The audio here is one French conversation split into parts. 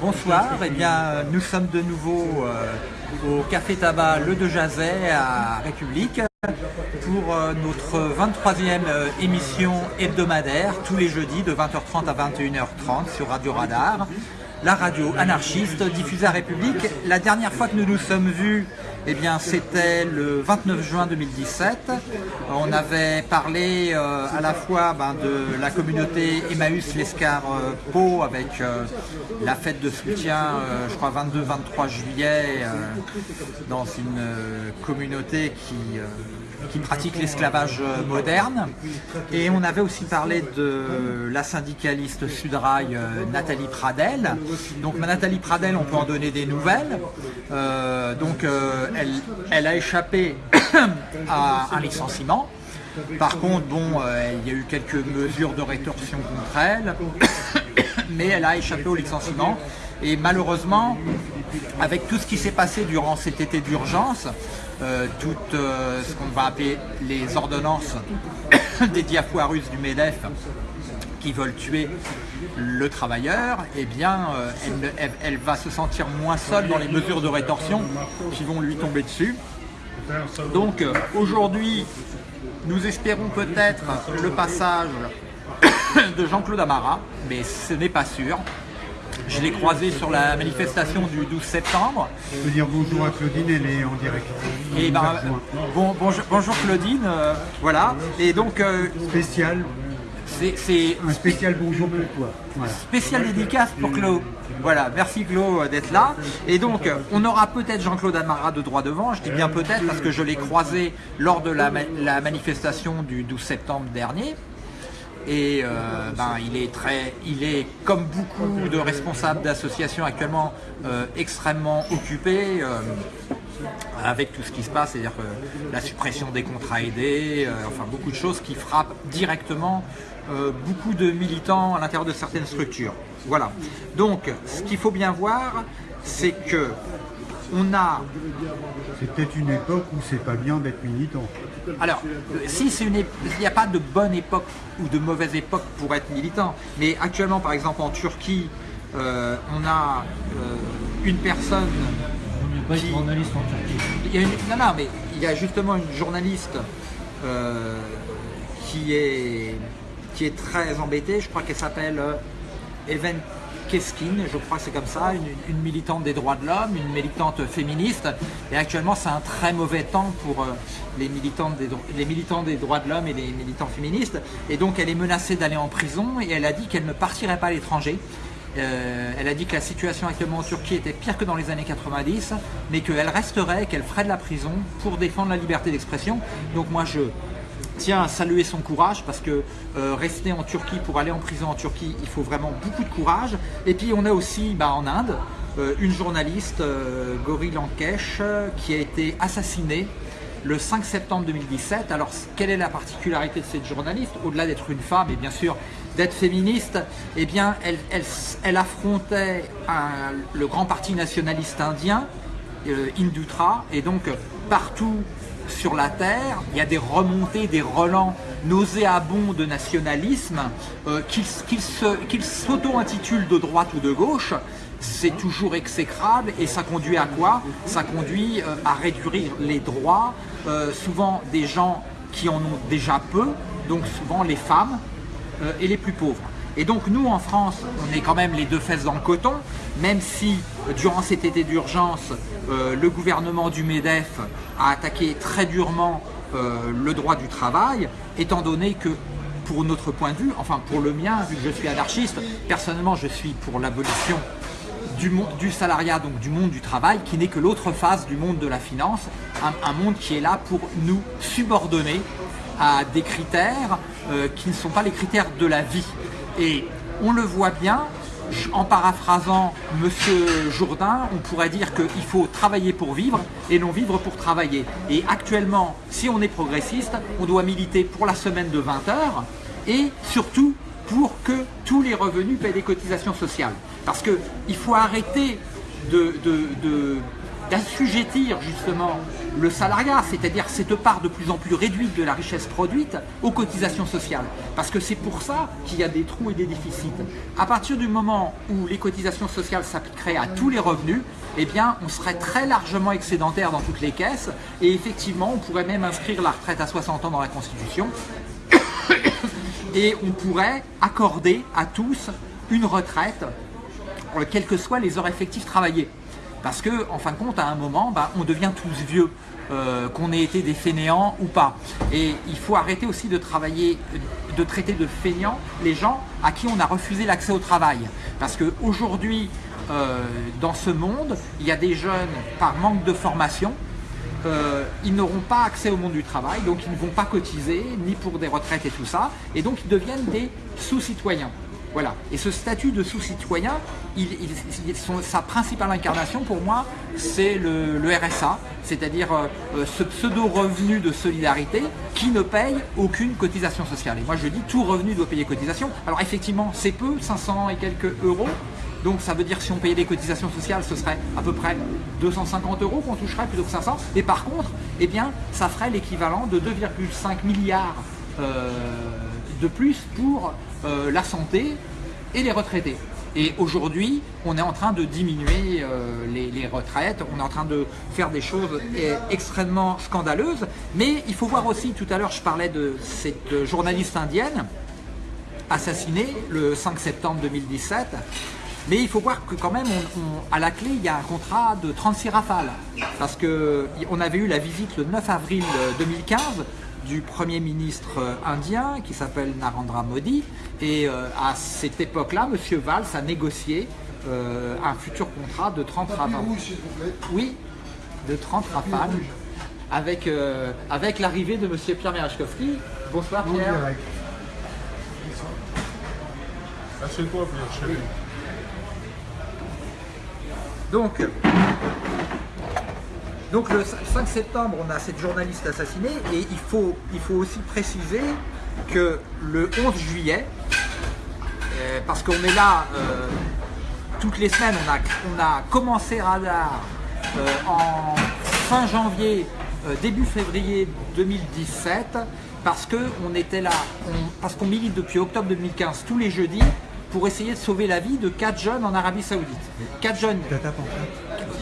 Bonsoir, eh bien, nous sommes de nouveau euh, au Café Tabac Le De Jazet à République pour euh, notre 23e euh, émission hebdomadaire tous les jeudis de 20h30 à 21h30 sur Radio Radar la radio anarchiste diffusée à République. La dernière fois que nous nous sommes vus, eh bien, c'était le 29 juin 2017. On avait parlé euh, à la fois ben, de la communauté Emmaüs Lescar Pau avec euh, la fête de soutien, euh, je crois 22-23 juillet, dans une communauté qui qui pratique l'esclavage moderne. Et on avait aussi parlé de la syndicaliste Sudrail Nathalie Pradel. Donc Nathalie Pradel, on peut en donner des nouvelles. donc elle, a échappé à un licenciement. Par contre, bon, euh, il y a eu quelques mesures de rétorsion contre elle, mais elle a échappé au licenciement. Et malheureusement, avec tout ce qui s'est passé durant cet été d'urgence, euh, tout euh, ce qu'on va appeler les ordonnances des diafoirus du MEDEF qui veulent tuer le travailleur, eh bien, euh, elle, va se sentir moins seule dans les mesures de rétorsion qui vont lui tomber dessus. Donc euh, aujourd'hui, nous espérons peut-être le passage de Jean-Claude Amara, mais ce n'est pas sûr. Je l'ai croisé sur la manifestation du 12 septembre. Je peux dire bonjour à Claudine, elle est en direct. Et ben, bon, bonjour, Claudine, euh, voilà. Et donc... Spécial c'est un spécial bonjour pour toi. Spécial dédicace pour Claude. Voilà, merci Claude d'être là. Et donc, on aura peut-être Jean-Claude Amara de droit devant, je dis bien peut-être parce que je l'ai croisé lors de la, manifestation du 12 septembre dernier. Et euh, ben, il est très, il est comme beaucoup de responsables d'associations actuellement euh, extrêmement occupé euh, avec tout ce qui se passe, c'est-à-dire la suppression des contrats aidés, enfin beaucoup de choses qui frappent directement beaucoup de militants à l'intérieur de certaines structures. Voilà. Donc, ce qu'il faut bien voir, c'est que on a... C'est peut-être une époque où c'est pas bien d'être militant. Alors, si c'est une, il n'y a pas de bonne époque ou de mauvaise époque pour être militant. Mais actuellement, par exemple, en Turquie, euh, on a euh, une personne. Il n'y a pas de journaliste en Turquie. non, non, mais il y a justement une journaliste qui est qui est très embêtée. Je crois qu'elle s'appelle euh, Even Je crois que c'est comme ça, une, militante des droits de l'homme, une militante féministe. Et actuellement, c'est un très mauvais temps pour euh, les, militantes des, les militants des droits de l'homme et les militants féministes. Et donc, elle est menacée d'aller en prison et elle a dit qu'elle ne partirait pas à l'étranger. Euh, elle a dit que la situation actuellement en Turquie était pire que dans les années 90, mais qu'elle resterait, qu'elle ferait de la prison pour défendre la liberté d'expression. Donc moi, je, tient à saluer son courage parce que euh, rester en Turquie pour aller en prison en Turquie, il faut vraiment beaucoup de courage. Et puis on a aussi bah, en Inde euh, une journaliste, euh, Gori Lankesh, qui a été assassinée le 5 septembre 2017. Alors quelle est la particularité de cette journaliste? Au-delà d'être une femme et bien sûr d'être féministe, eh bien elle, affrontait le grand parti nationaliste indien, Indutra, et donc partout sur la terre, il y a des remontées, des relents nauséabonds de nationalisme, euh, qu'ils s'auto-intitulent de droite ou de gauche, c'est toujours exécrable et ça conduit à quoi? Ça conduit euh, à réduire les droits, euh, souvent des gens qui en ont déjà peu, donc souvent les femmes et les plus pauvres. Et donc nous en France, on est quand même les deux fesses dans le coton, même si durant cet été d'urgence, euh, le gouvernement du MEDEF a attaqué très durement euh, le droit du travail, étant donné que pour notre point de vue, enfin pour le mien, vu que je suis anarchiste, personnellement je suis pour l'abolition du, du, salariat, donc du monde du travail, qui n'est que l'autre face du monde de la finance, un, monde qui est là pour nous subordonner à des critères euh, qui ne sont pas les critères de la vie. Et on le voit bien, en paraphrasant Monsieur Jourdain, on pourrait dire qu'il faut travailler pour vivre et non vivre pour travailler. Et actuellement, si on est progressiste, on doit militer pour la semaine de 20 heures et surtout pour que tous les revenus paient des cotisations sociales. Parce qu'il faut arrêter de, d'assujettir justement le salariat, c'est-à-dire cette part de plus en plus réduite de la richesse produite, aux cotisations sociales. Parce que c'est pour ça qu'il y a des trous et des déficits. À partir du moment où les cotisations sociales s'appliqueraient à tous les revenus, eh bien, on serait très largement excédentaire dans toutes les caisses et effectivement, on pourrait même inscrire la retraite à 60 ans dans la Constitution et on pourrait accorder à tous une retraite, euh, quelles que soient les heures effectives travaillées. Parce que, en fin de compte, à un moment, bah, on devient tous vieux, euh, qu'on ait été des fainéants ou pas. Et il faut arrêter aussi de travailler, de traiter de fainéants les gens à qui on a refusé l'accès au travail. Parce qu'aujourd'hui, euh, dans ce monde, il y a des jeunes, par manque de formation, euh, ils n'auront pas accès au monde du travail, donc ils ne vont pas cotiser, ni pour des retraites et tout ça, et donc ils deviennent des sous-citoyens. Voilà. Et ce statut de sous-citoyen, sa principale incarnation pour moi, c'est le, RSA, c'est-à-dire euh, euh, ce pseudo-revenu de solidarité qui ne paye aucune cotisation sociale. Et moi je dis tout revenu doit payer cotisation. Alors effectivement, c'est peu, 500 et quelques euros, donc ça veut dire que si on payait des cotisations sociales, ce serait à peu près 250 euros qu'on toucherait plutôt que 500. Et par contre, eh bien, ça ferait l'équivalent de 2,5 milliards euh, de plus pour euh, la santé et les retraités. Et aujourd'hui, on est en train de diminuer euh, les, retraites, on est en train de faire des choses extrêmement scandaleuses. Mais il faut voir aussi, tout à l'heure je parlais de cette journaliste indienne assassinée le 5 septembre 2017. Mais il faut voir que quand même, à la clé, il y a un contrat de 36 rafales. Parce qu'on avait eu la visite le 9 avril 2015 du Premier ministre indien qui s'appelle Narendra Modi. Et euh, à cette époque-là, M. Valls a négocié euh, un futur contrat de 30 rafales. Oui, de 30 rafales. Avec, euh, avec l'arrivée de M. Pierre Merechkovski. Bonsoir Pierre. Assieds-toi, Pierre, chérie? Donc, donc le 5 septembre, on a cette journaliste assassinée et il faut, aussi préciser que le 11 juillet, euh, parce qu'on est là euh, toutes les semaines, on a, on a commencé Radar euh, en fin janvier, début février 2017, parce qu'on était là, parce qu'on milite depuis octobre 2015 tous les jeudis pour essayer de sauver la vie de quatre jeunes en Arabie Saoudite. Quatre jeunes,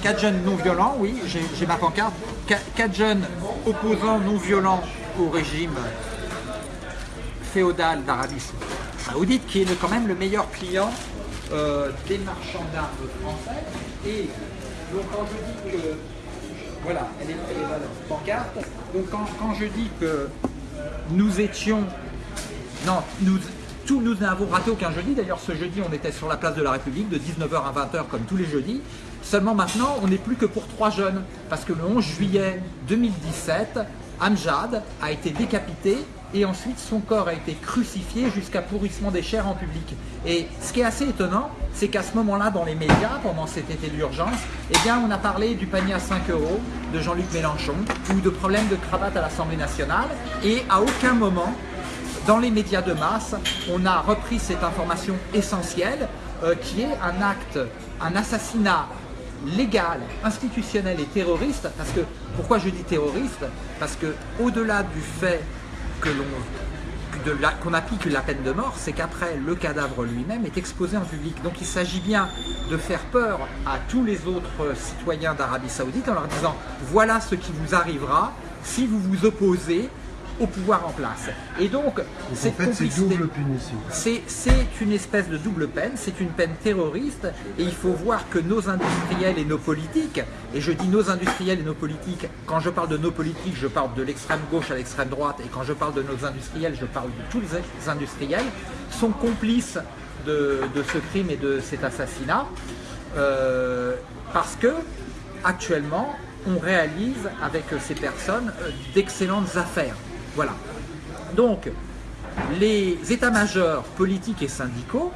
quatre jeunes non violents, oui, j'ai ma pancarte. Quatre jeunes opposants non violents au régime féodal d'Arabie Saoudite, qui est quand même le meilleur client euh, des marchands d'armes français. Et donc quand je dis que, voilà, elle est, elle est la pancarte, donc quand, quand je dis que nous étions, non, nous, tout, nous n'avons raté aucun jeudi. D'ailleurs, ce jeudi, on était sur la place de la République de 19h à 20h comme tous les jeudis. Seulement maintenant, on n'est plus que pour trois jeunes. Parce que le 11 juillet 2017, Amjad a été décapité et ensuite son corps a été crucifié jusqu'à pourrissement des chairs en public. Et ce qui est assez étonnant, c'est qu'à ce moment-là, dans les médias, pendant cet été d'urgence, eh bien, on a parlé du panier à 5 euros de Jean-Luc Mélenchon ou de problèmes de cravate à l'Assemblée nationale et à aucun moment, dans les médias de masse, on a repris cette information essentielle euh, qui est un acte, un assassinat légal, institutionnel et terroriste. Parce que, pourquoi je dis terroriste? Parce que au-delà du fait que l'on qu'on applique la peine de mort, c'est qu'après, le cadavre lui-même est exposé en public. Donc il s'agit bien de faire peur à tous les autres citoyens d'Arabie Saoudite en leur disant « voilà ce qui vous arrivera si vous vous opposez au pouvoir en place. Et donc, cette. C'est une espèce de double peine, c'est une peine terroriste, et il faut voir que nos industriels et nos politiques, et je dis nos industriels et nos politiques, quand je parle de nos politiques, je parle de l'extrême gauche à l'extrême droite, et quand je parle de nos industriels, je parle de tous les industriels, sont complices de, ce crime et de cet assassinat, euh, parce que actuellement, on réalise avec ces personnes euh, d'excellentes affaires. Voilà. Donc, les états-majors politiques et syndicaux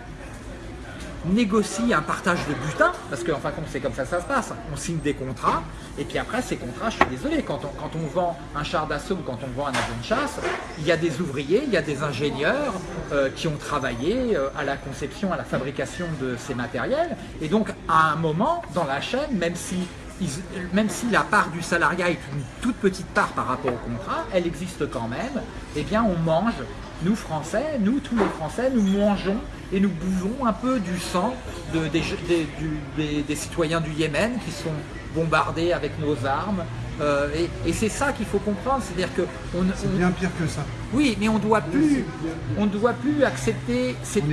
négocient un partage de butin, parce qu'en fin de compte c'est comme ça que ça se passe, on signe des contrats, et puis après ces contrats, je suis désolé, quand on, vend un char d'assaut ou quand on vend un avion de chasse, il y a des ouvriers, il y a des ingénieurs euh, qui ont travaillé euh, à la conception, à la fabrication de ces matériels, et donc à un moment dans la chaîne, même si même si la part du salariat est une toute petite part par rapport au contrat, elle existe quand même, eh bien on mange, nous Français, nous tous les Français, nous mangeons et nous buvons un peu du sang des, citoyens du Yémen qui sont bombardés avec nos armes. Euh, et, c'est ça qu'il faut comprendre, c'est-à-dire que c'est bien pire que ça. Oui, mais on doit plus, on ne doit plus accepter cette,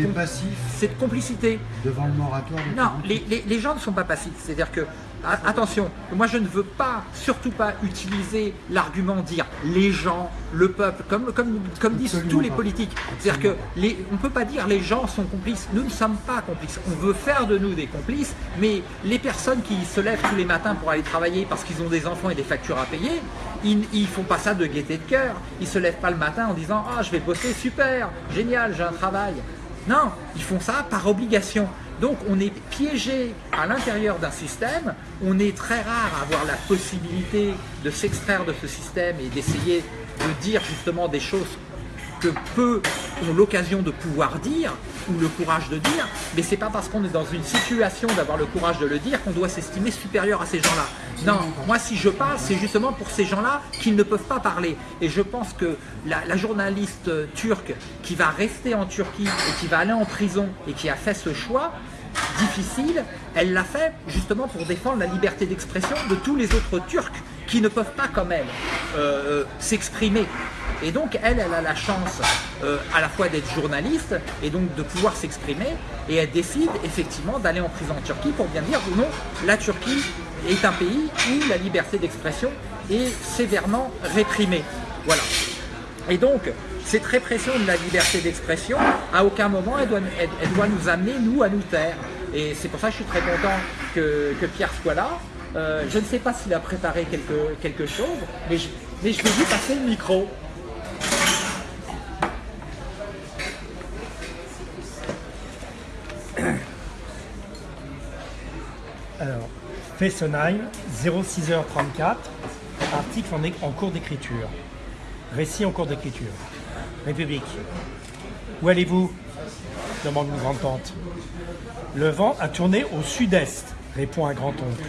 cette complicité devant le moratoire. Non, les, les, gens ne sont pas passifs, c'est-à-dire que attention, moi je ne veux pas, surtout pas utiliser l'argument dire les gens, le peuple, comme, comme, comme disent tous les politiques. C'est-à-dire que on ne peut pas dire les gens sont complices, nous ne sommes pas complices. On veut faire de nous des complices, mais les personnes qui se lèvent tous les matins pour aller travailler parce qu'ils ont des enfants et des factures à payer, ils ne font pas ça de gaieté de cœur. Ils ne se lèvent pas le matin en disant « Ah, je vais bosser, super, génial, j'ai un travail ». Non, ils font ça par obligation. Donc on est piégé à l'intérieur d'un système, on est très rare à avoir la possibilité de s'extraire de ce système et d'essayer de dire justement des choses que peu ont l'occasion de pouvoir dire ou le courage de dire, mais c'est pas parce qu'on est dans une situation d'avoir le courage de le dire qu'on doit s'estimer supérieur à ces gens-là. Non, moi si je parle, c'est justement pour ces gens-là qui ne peuvent pas parler. Et je pense que la, la, journaliste turque qui va rester en Turquie et qui va aller en prison et qui a fait ce choix, difficile, elle l'a fait justement pour défendre la liberté d'expression de tous les autres Turcs qui ne peuvent pas comme elle euh, s'exprimer. Et donc elle, elle a la chance euh, à la fois d'être journaliste et donc de pouvoir s'exprimer et elle décide effectivement d'aller en prison en Turquie pour bien dire ou non, la Turquie est un pays où la liberté d'expression est sévèrement réprimée. Voilà. Et donc, cette répression de la liberté d'expression, à aucun moment elle doit, elle, doit, nous amener, nous, à nous taire. Et c'est pour ça que je suis très content que, Pierre soit là. Euh, je ne sais pas s'il a préparé quelque, quelque chose, mais je, mais je vais lui passer le micro. Alors, Fessenheim, 06h34, article en, en cours d'écriture. Récit en cours d'écriture. République. Où allez-vous? demande une grand-tante. Le vent a tourné au sud-est, répond un grand-oncle.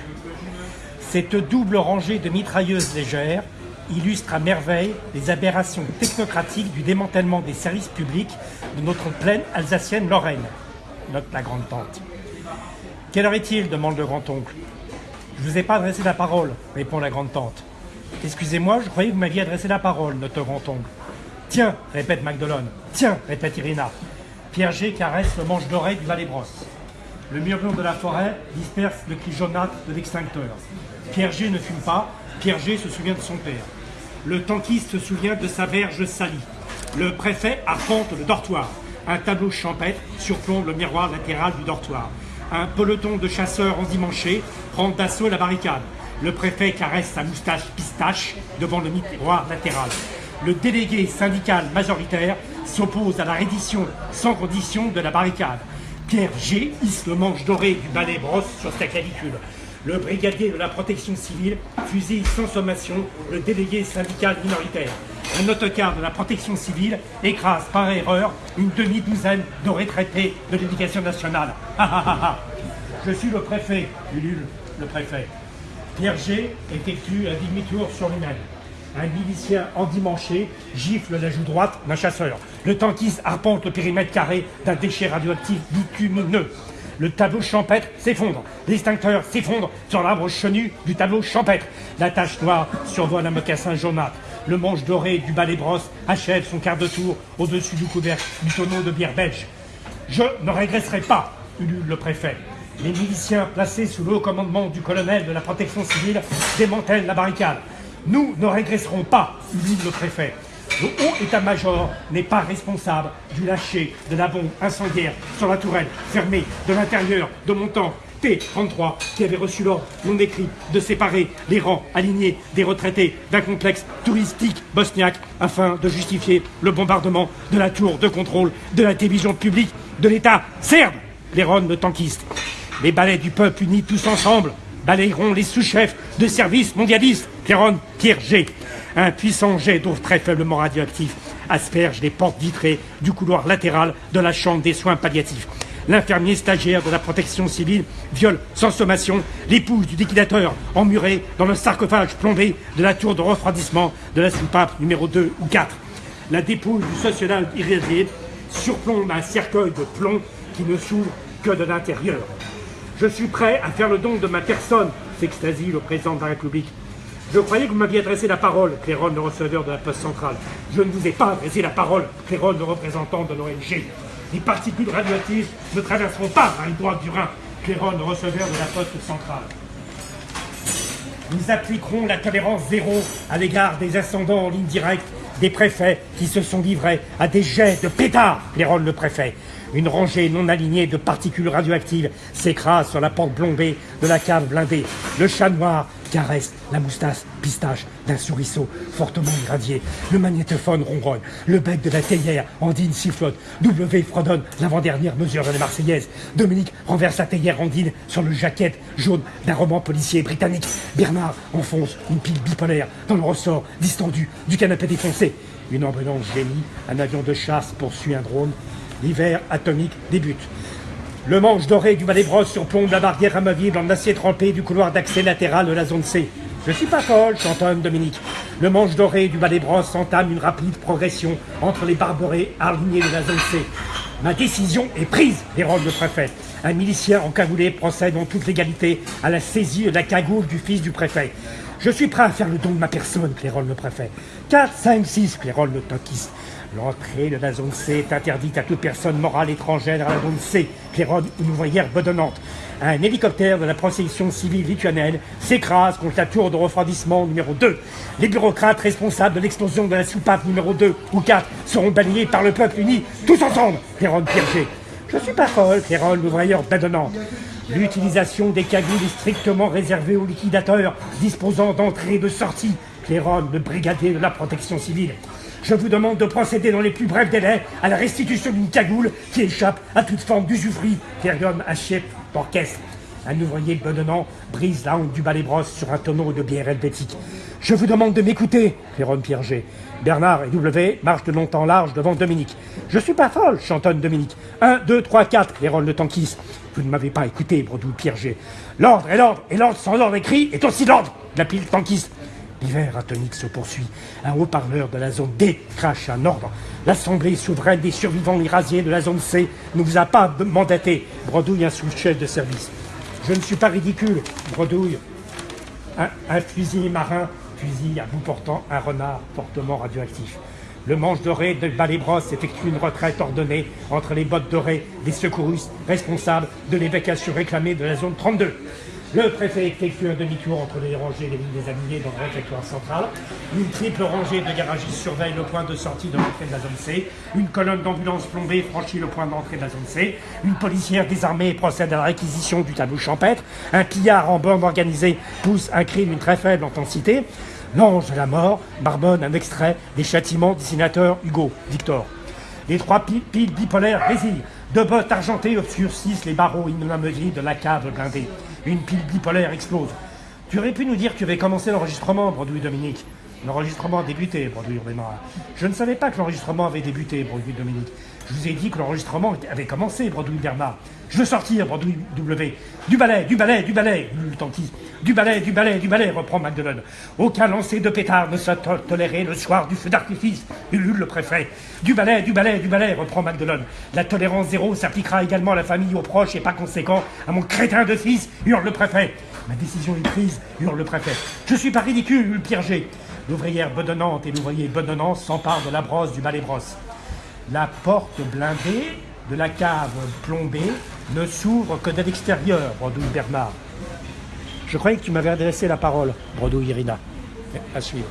Cette double rangée de mitrailleuses légères illustre à merveille les aberrations technocratiques du démantèlement des services publics de notre plaine alsacienne Lorraine, note la grande-tante. Quelle heure est-il? demande le grand-oncle. Je ne vous ai pas adressé la parole, répond la grande-tante. Excusez-moi, je croyais que vous m'aviez adressé la parole, note le grand-oncle. Tiens, répète Magdalene. Tiens, répète Irina. Pierre G caresse le manche d'oreille du valet-brosse. Le murmure de la forêt disperse le cri jaunâtre de l'extincteur. Pierre G ne fume pas, Pierre G se souvient de son père. Le tankiste se souvient de sa verge salie. Le préfet arpente le dortoir. Un tableau champêtre surplombe le miroir latéral du dortoir. Un peloton de chasseurs endimanchés prend d'assaut la barricade. Le préfet caresse sa moustache pistache devant le miroir latéral le délégué syndical majoritaire s'oppose à la reddition sans condition de la barricade. Pierre G. hisse le manche doré du balai brosse sur sa clavicule. Le brigadier de la protection civile fusille sans sommation le délégué syndical minoritaire. Un autocar de la protection civile écrase par erreur une demi-douzaine de retraités de l'éducation nationale. Je suis le préfet, ulule le préfet. Pierre G effectue un demi-tour sur lui-même. Un milicien endimanché gifle la joue droite d'un chasseur. Le tankiste arpente le périmètre carré d'un déchet radioactif bitumineux. Le tableau champêtre s'effondre. L'extincteur s'effondre sur l'arbre chenu du tableau champêtre. La tache noire survole un mocassin jaunâtre. Le manche doré du balai brosse achève son quart de tour au-dessus du couvercle du tonneau de bière belge. Je ne régresserai pas, ulule le préfet. Les miliciens placés sous le haut commandement du colonel de la protection civile démantèlent la barricade. Nous ne régresserons pas, dit le préfet. Le haut état-major n'est pas responsable du lâcher de la bombe incendiaire sur la tourelle fermée de l'intérieur de mon temps T-33 qui avait reçu l'ordre non écrit de séparer les rangs alignés des retraités d'un complexe touristique bosniaque afin de justifier le bombardement de la tour de contrôle de la télévision publique de l'État serbe, les de tankistes. Les balais du peuple unis tous ensemble balayeront les sous-chefs de services mondialistes, Pierron, Pierre G. Un puissant jet d'eau très faiblement radioactif asperge les portes vitrées du couloir latéral de la chambre des soins palliatifs. l'infirmier stagiaire de la protection civile, viole sans sommation l'épouse du liquidateur emmurée dans le sarcophage plombé de la tour de refroidissement de la soupape numéro 2 ou 4. La dépouille du sociologue irradié surplombe un cercueil de plomb qui ne s'ouvre que de l'intérieur. Je suis prêt à faire le don de ma personne, s'extasie le président de la République. Je croyais que vous m'aviez adressé la parole, Cléron, le receveur de la Poste centrale. Je ne vous ai pas adressé la parole, Cléron, le représentant de l'ONG. Les particules radioactives ne traverseront pas la rive droite du Rhin, Cléron, le receveur de la Poste centrale. Nous appliquerons la tolérance zéro à l'égard des ascendants en ligne directe des préfets qui se sont livrés à des jets de pétards, Cléron, le préfet. Une rangée non alignée de particules radioactives s'écrase sur la porte blombée de la cave blindée. Le chat noir caresse la moustache pistache d'un souriceau fortement irradié. Le magnétophone ronronne. Le bec de la théière, Andine sifflote. W fredonne l'avant-dernière mesure de la Marseillaise. Dominique renverse la théière Andine sur le jaquette jaune d'un roman policier britannique. Bernard enfonce une pile bipolaire dans le ressort distendu du canapé défoncé. Une ambulance génie, un avion de chasse poursuit un drone. L'hiver atomique débute. Le manche doré du balai-brosse surplombe la barrière amovible en acier trempé du couloir d'accès latéral de la zone C. Je suis pas folle, chantonne Dominique. Le manche doré du balai-brosse entame une rapide progression entre les barberets alignés de la zone C. Ma décision est prise, dérobe le préfet. Un milicien encagoulé procède en toute légalité à la saisie de la cagoule du fils du préfet. Je suis prêt à faire le don de ma personne, clairole le préfet. 4, 5, 6, clairole le toquiste. L'entrée de la zone C est interdite à toute personne morale étrangère à la zone C, Cléron, une ouvrière bedonnante. Un hélicoptère de la protection civile lituanienne s'écrase contre la tour de refroidissement numéro 2. Les bureaucrates responsables de l'explosion de la soupape numéro 2 ou 4 seront balayés par le peuple uni, tous ensemble, Cléron Pierger. Je suis pas folle, Cléron, l'ouvrière bedonnante. L'utilisation des cagoules est strictement réservée aux liquidateurs disposant d'entrée et de sortie, Cléron, le brigadier de la protection civile. Je vous demande de procéder dans les plus brefs délais à la restitution d'une cagoule qui échappe à toute forme d'usufruit, un chef d'orchestre. Un ouvrier bedonnant brise la honte du balai-brosse sur un tonneau de bière helvétique. Je vous demande de m'écouter, Pierre Pierger. Bernard et W marchent de long en large devant Dominique. Je suis pas folle, chantonne Dominique. 1, 2, 3, 4, Léron le tanquisse. Vous ne m'avez pas écouté, bredouille Pierger. L'ordre est l'ordre, et l'ordre sans ordre écrit est aussi l'ordre, la pile tanquiste. L'hiver atomique se poursuit. Un haut-parleur de la zone D crache un ordre. L'Assemblée souveraine des survivants irrasiés de la zone C ne vous a pas mandaté, bredouille un sous-chef de service. Je ne suis pas ridicule, bredouille un, fusil marin, fusil à bout portant un renard fortement radioactif. Le manche doré de balai-brosse effectue une retraite ordonnée entre les bottes dorées des secouristes responsables de l'évacuation réclamée de la zone 32. Le préfet effectue un demi-tour entre les rangées des lignes déshabillées dans le réfectoire central. Une triple rangée de garagistes surveille le point de sortie de l'entrée de la zone C. Une colonne d'ambulance plombée franchit le point d'entrée de la zone C. Une policière désarmée procède à la réquisition du tableau champêtre. Un pillard en bande organisée pousse un cri d'une très faible intensité. L'ange de la mort barbonne un extrait des châtiments du sénateur Hugo Victor. Les trois piles bipolaires résillent. Deux bottes argentées obscurcissent les barreaux inamovibles de la cave blindée. Une pile bipolaire explose. Tu aurais pu nous dire que tu avais commencé l'enregistrement, Brodouille Dominique. L'enregistrement a débuté, Brodouille Urbain. Je ne savais pas que l'enregistrement avait débuté, Brodouille Dominique. Je vous ai dit que l'enregistrement avait commencé, Brodouille Bernard. Je veux sortir, Brodouille W. Du balai, du balai, du balai, tanquise. Du balai, du balai, du balai, reprend Magdalene. Aucun lancer de pétard ne sera toléré le soir du feu d'artifice, ulule le préfet. Du balai, du balai, du balai, reprend Magdalene. La tolérance zéro s'appliquera également à la famille, aux proches et pas conséquent à mon crétin de fils, hurle le préfet. Ma décision est prise, hurle le préfet. Je suis pas ridicule, hurle Pierre. L'ouvrière bedonnante et l'ouvrier bedonnant s'emparent de la brosse du balai-brosse. La porte blindée de la cave plombée ne s'ouvre que de l'extérieur, bredouille Bernard. Je croyais que tu m'avais adressé la parole, bredouille Irina. À suivre.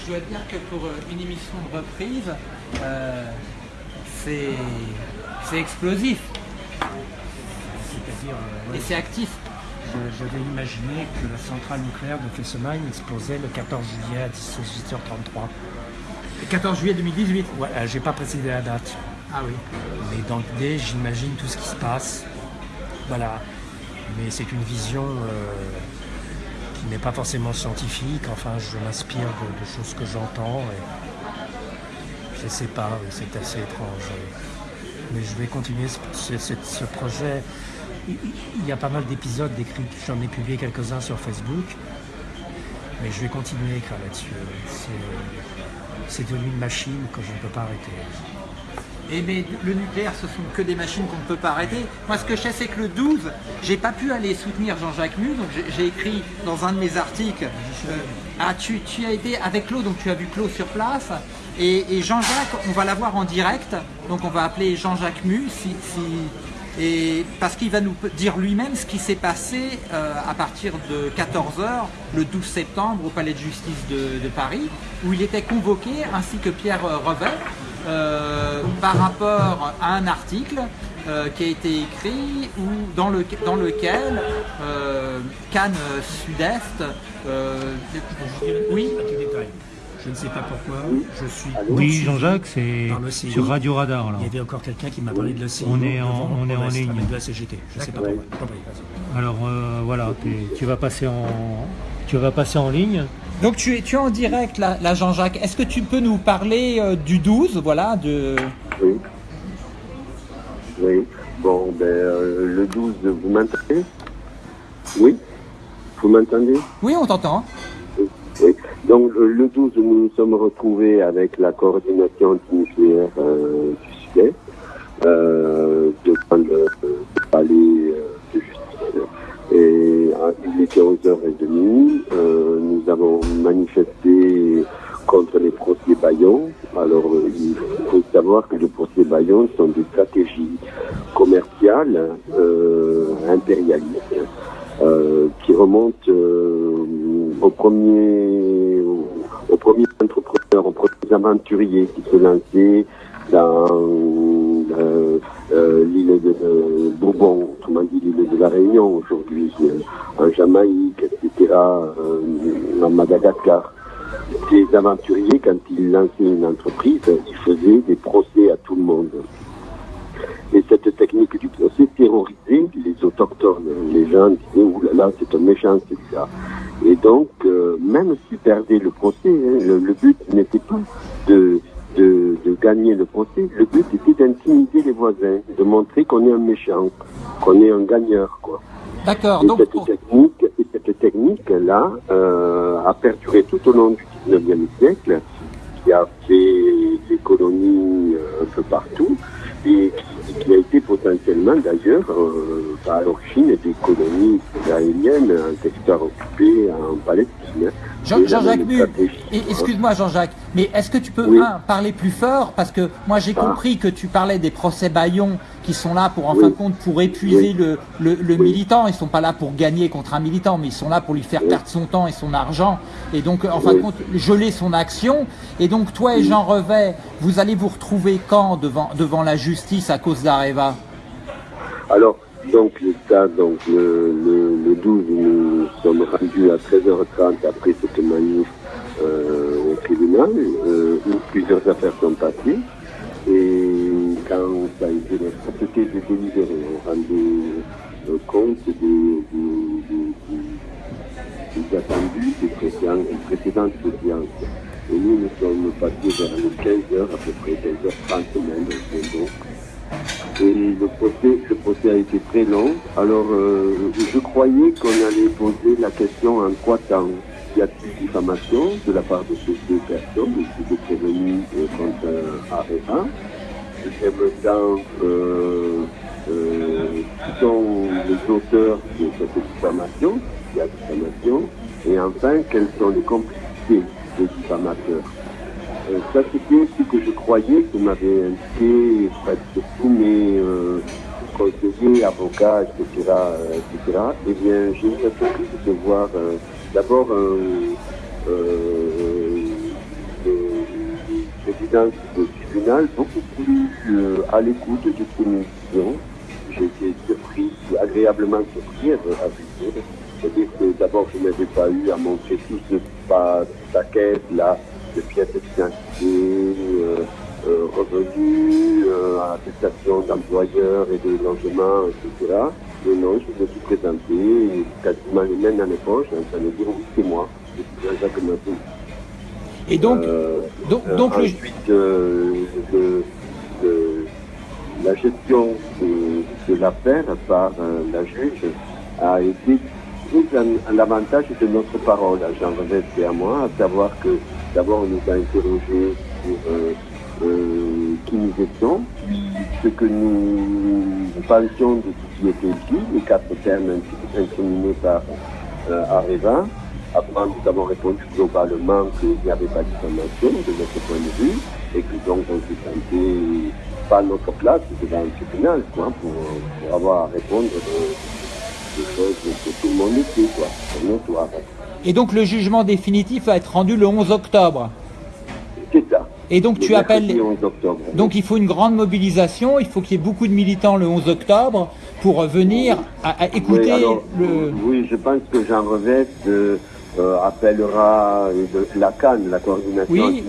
Je dois dire que pour euh, une émission de reprise, euh, c'est explosif. Euh, Et c'est actif. J'avais imaginé que la centrale nucléaire de Fessenheim explosait le 14 juillet à 18h33. Le 14 juillet 2018 Ouais, euh, j'ai pas précisé la date. Ah oui. Mais dans l'idée, j'imagine tout ce qui se passe. Voilà. Mais c'est une vision euh, qui n'est pas forcément scientifique. Enfin, je m'inspire de, choses que j'entends. je sais pas, c'est assez étrange. Mais je vais continuer ce, projet. Il y a pas mal d'épisodes d'écrits, j'en ai publié quelques-uns sur Facebook. Mais je vais continuer à écrire là-dessus. C'est devenu une machine que je ne peux pas arrêter. Mais le nucléaire, ce sont que des machines qu'on ne peut pas arrêter. Moi, ce que je sais, c'est que le 12, j'ai pas pu aller soutenir Jean-Jacques Mu, donc j'ai écrit dans un de mes articles. Euh, ah, tu, as été avec Claude, donc tu as vu Claude sur place. Et, Jean-Jacques, on va l'avoir en direct, donc on va appeler Jean-Jacques Mu, si, et parce qu'il va nous dire lui-même ce qui s'est passé euh, à partir de 14h le 12 septembre au Palais de Justice de, Paris, où il était convoqué, ainsi que Pierre Revet, euh, par rapport à un article euh, qui a été écrit ou dans, le, dans lequel euh, Cannes Sud-Est. oui je ne sais pas pourquoi, je suis. Oui, Jean-Jacques, c'est sur Radio Radar. Il y avait encore quelqu'un qui m'a parlé de la CGT. On est en, on est en ligne. De la CGT. Je ne sais pas pourquoi. Alors voilà, tu vas passer en, tu vas passer en ligne. Donc tu es, tu es en direct là, Jean-Jacques. Est-ce que tu peux nous parler euh, du 12, voilà, de... Oui. Oui. Bon, ben, euh, le 12, vous m'entendez? Oui Vous m'entendez? Oui, on t'entend. Donc le 12, nous nous sommes retrouvés avec la coordination nucléaire euh, du euh, devant le, palais de justice. Et il était 11h30. Euh, nous avons manifesté contre les procès Bayon. Alors, il faut savoir que les procès Bayon sont des stratégies commerciales euh, impérialistes euh, qui remontent au premier, au, premier entrepreneur, aux premiers aventuriers qui se lançaient dans l'île de Bourbon, autrement dit l'île de la Réunion aujourd'hui, en Jamaïque, etc., en Madagascar. Ces aventuriers, quand ils lançaient une entreprise, ils faisaient des procès à tout le monde. Et cette technique du procès terrorisait les autochtones. Les gens disaient, oulala, c'est un méchant, ça. Et donc, euh, même s'ils perdaient le procès, hein, le, but n'était pas de, de, gagner le procès, le but était d'intimider les voisins, de montrer qu'on est un méchant, qu'on est un gagneur, quoi. D'accord. Donc, cette technique, cette technique-là euh, a perduré tout au long du 19e siècle, qui a fait des colonies euh, un peu partout, et qui, a été potentiellement d'ailleurs euh, à l'origine des colonies israéliennes en territoire occupé en Palestine. Jean-Jacques excuse-moi Jean-Jacques, mais est-ce que tu peux parler plus fort? Parce que moi j'ai ah. compris que tu parlais des procès Bayon qui sont là pour en fin de compte pour épuiser le, le, militant. Ils sont pas là pour gagner contre un militant, mais ils sont là pour lui faire perdre son temps et son argent. Et donc en fin de compte geler son action. Et donc toi et Jean Revet, vous allez vous retrouver quand devant, devant la justice à cause d'Areva? Alors donc, donc le, le, 12, nous sommes rendus à 13h30 après cette manif euh, euh, où plusieurs affaires sont passées. Et quand ça a été c'était de délibérer, on rendait euh, compte des, des, des, attendus des, précédentes audiences. Et nous, nous sommes passés vers les 15h, à peu près 15h30 même. Et le procès, procès a été très long. Alors, euh, je croyais qu'on allait poser la question en trois temps. Y a-t-il diffamation de la part de ces deux personnes qui étaient prévenues euh, contre Areva Deuxième temps, euh, euh, qui sont les auteurs de cette diffamation, a diffamation Et enfin, quelles sont les complicités des diffamateurs euh, ça, c'était ce que je croyais que m'avait indiqué presque tous mes euh, conseillers, avocats, etc., etc. Eh bien, j'ai eu la surprise de voir euh, d'abord un président du tribunal beaucoup plus à l'écoute de ces missions. J'ai été surpris, agréablement surpris à vrai C'est-à-dire que d'abord, je n'avais pas eu à montrer tout ce paquet là de pièces d'identité, euh, euh, revenus, euh, attestation d'employeurs et de logement, etc. Non, je me suis présenté, quasiment les mains dans les poches, en train de dire oui, c'est moi, je suis Jacques Et donc, euh, donc, donc ensuite, le... de, de la gestion de, de l'affaire par euh, la juge a été plus à l'avantage de notre parole. À Jean Revette et à moi, à savoir que d'abord on nous a interrogés sur euh, euh, qui nous étions, ce que nous pensions de ce qui était dit, les quatre termes incriminés par euh, Areva. Après, nous avons répondu globalement qu'il n'y avait pas de diffamation de notre point de vue et que donc on se sentait pas à notre place devant un tribunal quoi, pour, pour avoir à répondre de, de choses que tout le monde était, quoi, notoire. Et donc le jugement définitif va être rendu le 11 octobre. C'est ça. Et donc tu appelles. mercredi 11 octobre. Donc il faut une grande mobilisation, il faut qu'il y ait beaucoup de militants le 11 octobre pour venir à, à écouter oui, alors, le. oui, je pense que Jean Revette euh, euh, appellera, de, la CAN, la coordination Oui.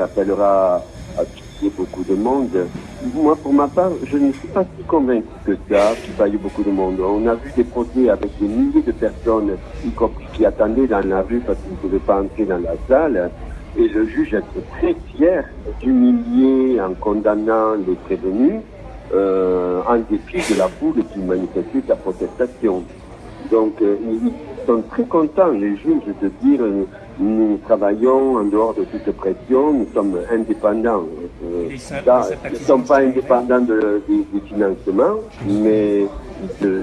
appellera à quitter beaucoup de monde. Moi, pour ma part, je ne suis pas si convaincu que ça, qu'il va y ait beaucoup de monde. On a vu des procès avec des milliers de personnes, y compris qui attendaient dans la rue parce qu'ils ne pouvaient pas entrer dans la salle. Et le juge est très fier d'humilier en condamnant les prévenus, euh, en dépit de la foule qui manifestait sa protestation. Donc, euh, ils sont très contents, les juges, de dire euh, nous travaillons en dehors de toute pression, nous sommes indépendants. Euh, ils ne sont pas indépendants de- des financements, mais de,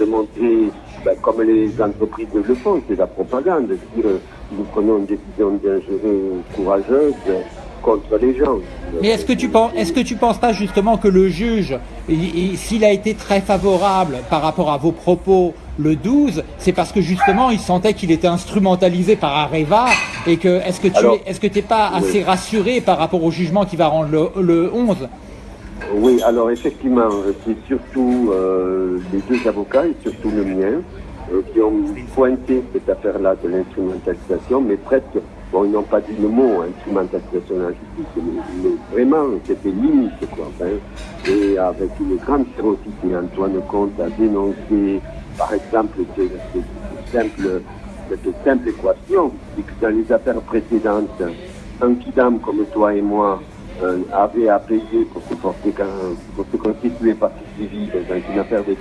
de montrer, ben, comme les entreprises le font, c'est la propagande, dire nous prenons une décision dangereuse, courageuse contre les gens. Mais est-ce que tu penses, est-ce que tu penses pas justement que le juge, il- il- s'il a été très favorable par rapport à vos propos le 12, c'est parce que justement il sentait qu'il était instrumentalisé par Areva et que est-ce que tu Alors, es, est-ce que t'es pas assez rassuré par rapport au jugement qui va rendre le, le 11 Oui, alors effectivement, c'est surtout euh, les deux avocats et surtout le mien qui ont pointé cette affaire-là de l'instrumentalisation, mais presque, bon, ils n'ont pas dit le mot instrumentalisation de la justice, mais, vraiment, c'était limite, quoi. Enfin, et avec une grande férocité, Antoine Comte a dénoncé, par exemple, cette, simple, équation, c'est que dans les affaires précédentes, un kidam comme toi et moi, euh, avait à payer pour se, porter, pour se constituer partie civile dans une affaire de.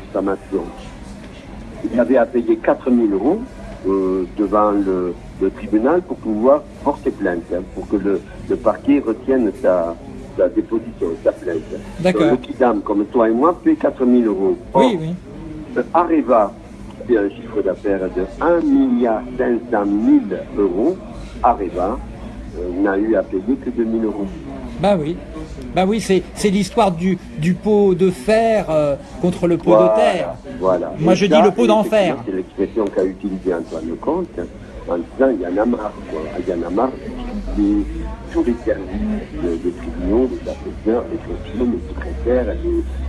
Il avait à payer 4 000 euros euh, devant le, le tribunal pour pouvoir porter plainte, hein, pour que le, le parquet retienne sa, sa déposition, sa plainte. D'accord. Le kidam, comme toi et moi, paie 4 000 euros. Or, Oui, oui. euh, Areva, fait un chiffre d'affaires de 1 milliard 500 000 euros, Areva euh, n'a eu à payer que 2 000 euros. Bah oui. Bah oui, c'est, l'histoire du, du pot de fer euh, contre le pot Voilà, de terre. Voilà. Moi, Et je ça, dis le pot d'enfer. C'est l'expression qu'a utilisée Antoine Comte en disant il y en a marre. Quoi. Il y en a marre d'utiliser tous les services de- des tribunaux, des assesseurs, les greffiers, les secrétaires,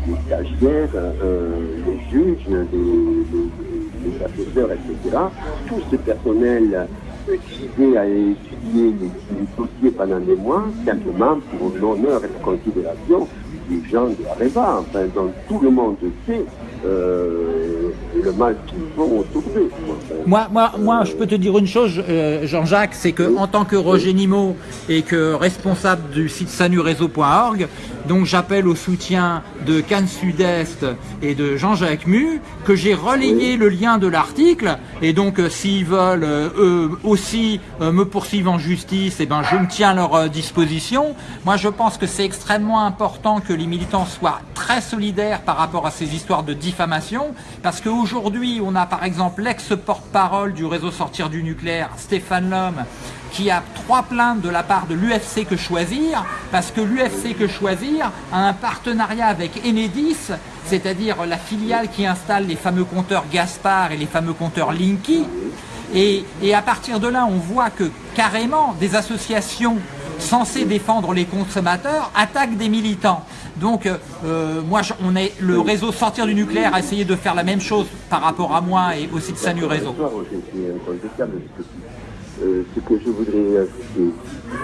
les stagiaires, euh, les juges, les assesseurs, etc. Tout ce personnel utilisé à étudier les, dossiers pendant des mois, simplement pour l'honneur et la considération des gens de Areva, enfin, dont tout le monde sait euh, le mal qu'ils Moi, moi, moi, je peux te dire une chose, euh, Jean-Jacques, c'est que en tant que Roger Nimot et que responsable du site sanureseau.org, donc j'appelle au soutien de Cannes Sud-Est et de Jean-Jacques Mu, que j'ai relayé le lien de l'article, et donc euh, s'ils veulent euh, eux aussi me poursuivre en justice, et ben je me tiens à leur disposition. Moi, je pense que c'est extrêmement important que les militants soient très solidaires par rapport à ces histoires de diffamation, parce qu'aujourd'hui, on a par exemple l'ex-porte-parole du réseau Sortir du nucléaire, Stéphane Lhomme, qui a trois plaintes de la part de l'UFC Que Choisir, parce que l'UFC Que Choisir a un partenariat avec Enedis, c'est-à-dire la filiale qui installe les fameux compteurs Gaspard et les fameux compteurs Linky. Et à partir de là, on voit que carrément des associations censées défendre les consommateurs attaquent des militants. Donc, euh, euh, moi, je- on est le réseau Sortir du nucléaire a essayé de faire la même chose par rapport à moi et aussi de Sanu Réseau. Tu- euh, ce que je voudrais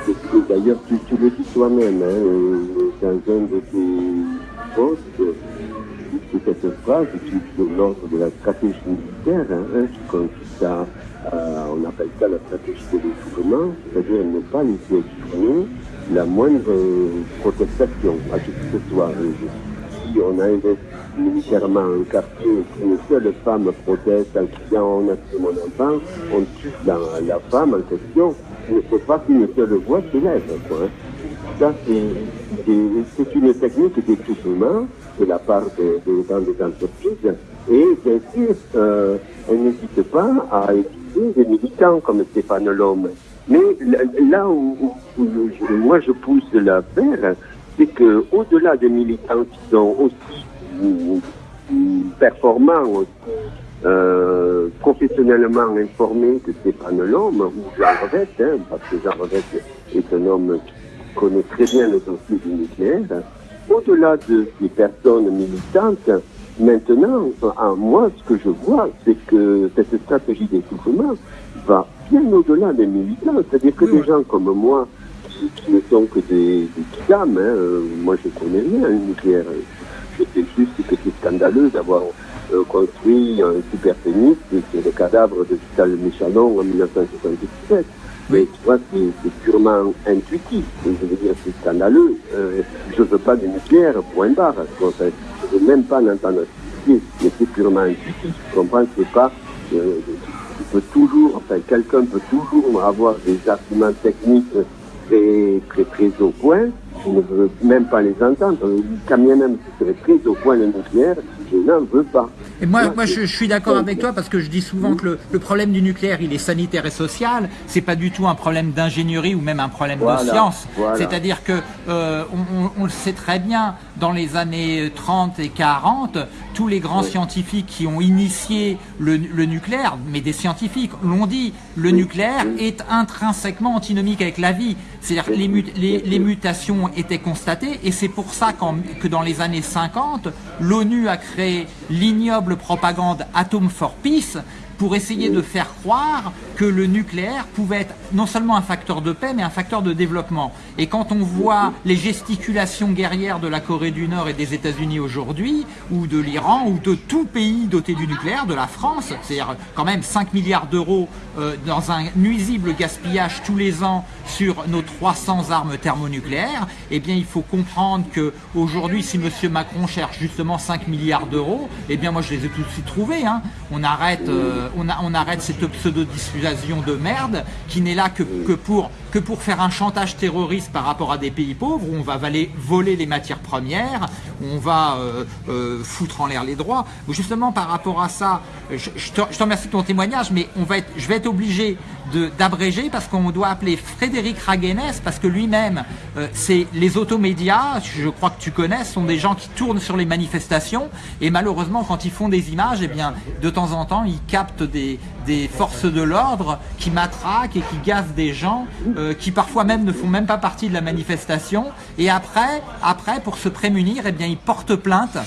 c'est que d'ailleurs tu, tu le dis toi-même, hein, euh, dans un de tes posts, c'est cette phrase qui est l'ordre de la stratégie militaire, hein, hein, qui consiste à, à- on appelle ça la stratégie de l'essoufflement, c'est-à-dire ne pas laisser la moindre protestation à qui que ce soit. Si on a investi militairement un quartier qu'une seule femme proteste en criant on a tué mon enfant, on tue la, la femme en question, il ne faut pas qu'une seule voix s'élève. Quoi. Ça, c'est une technique d'étouffement de la part des entreprises. Et bien sûr, euh, elle n'hésite pas à des militants comme Stéphane Lhomme. Mais là où, où je, moi je pousse la paire, c'est que au-delà des militants qui sont aussi performants, aussi euh, professionnellement informés que Stéphane Lhomme ou Jean Revette, hein, parce que Jean Revette est un homme qui connaît très bien le dossier du nucléaire. Au-delà de ces personnes militantes, maintenant, à moi, ce que je vois, c'est que cette stratégie d'étouffement va bien au-delà des militants. C'est-à-dire que des gens comme moi, qui, qui, ne sont que des, des dames, hein, moi je connais rien le nucléaire. Je sais juste que c'est scandaleux d'avoir euh, construit un super phénix sur le cadavre de Vital Michanon en 1977. Mais tu vois, c'est purement intuitif. Je veux dire, c'est scandaleux. Euh, je veux pas de nucléaire, point barre. je ne veux même pas l'entendre mais c'est purement intuitif. Tu comprends C'est pas. Euh, tu peux toujours, enfin, quelqu'un peut toujours avoir des arguments techniques très, très, très au point. Je ne veux même pas les entendre. Quand bien même ce serait très au point le nucléaire, je n'en veux pas. Et moi, moi je, je suis d'accord avec toi parce que je dis souvent que le, le, problème du nucléaire, il est sanitaire et social. C'est pas du tout un problème d'ingénierie ou même un problème Voilà, de science. voilà. C'est-à-dire que euh, on, on- on le sait très bien, dans les années 30 et 40, tous les grands scientifiques qui ont initié le, le nucléaire, mais des scientifiques l'ont dit, le nucléaire est intrinsèquement antinomique avec la vie. C'est-à-dire que les, mut- les, les mutations étaient constatées et c'est pour ça que dans les années 50, l'ONU a créé l'ignoble propagande Atom for Peace pour essayer de faire croire que le nucléaire pouvait être non seulement un facteur de paix, mais un facteur de développement. Et quand on voit les gesticulations guerrières de la Corée du Nord et des États-Unis aujourd'hui, ou de l'Iran, ou de tout pays doté du nucléaire, de la France, c'est-à-dire quand même 5 milliards d'euros euh, dans un nuisible gaspillage tous les ans sur nos 300 armes thermonucléaires, eh bien il faut comprendre que aujourd'hui, si Monsieur Macron cherche justement 5 milliards d'euros, eh bien moi je les ai tout de suite trouvés. Hein. On arrête, euh, on, a- on arrête cette pseudo-dissuasion de merde qui n'est là que, pour faire un chantage terroriste par rapport à des pays pauvres où on va valer, voler les matières premières, où on va euh, euh, foutre en l'air les droits. Justement par rapport à ça, je, te, remercie de ton témoignage, mais je vais être obligé d'abréger parce qu'on doit appeler Frédéric Raguenès parce que lui-même, euh, c'est les automédias, je crois que tu connais, sont des gens qui tournent sur les manifestations et malheureusement quand ils font des images, eh bien de temps en temps ils captent des, forces de l'ordre qui matraquent et qui gazent des gens euh, qui parfois même ne font même pas partie de la manifestation. Et après, après pour se prémunir, eh bien ils portent plainte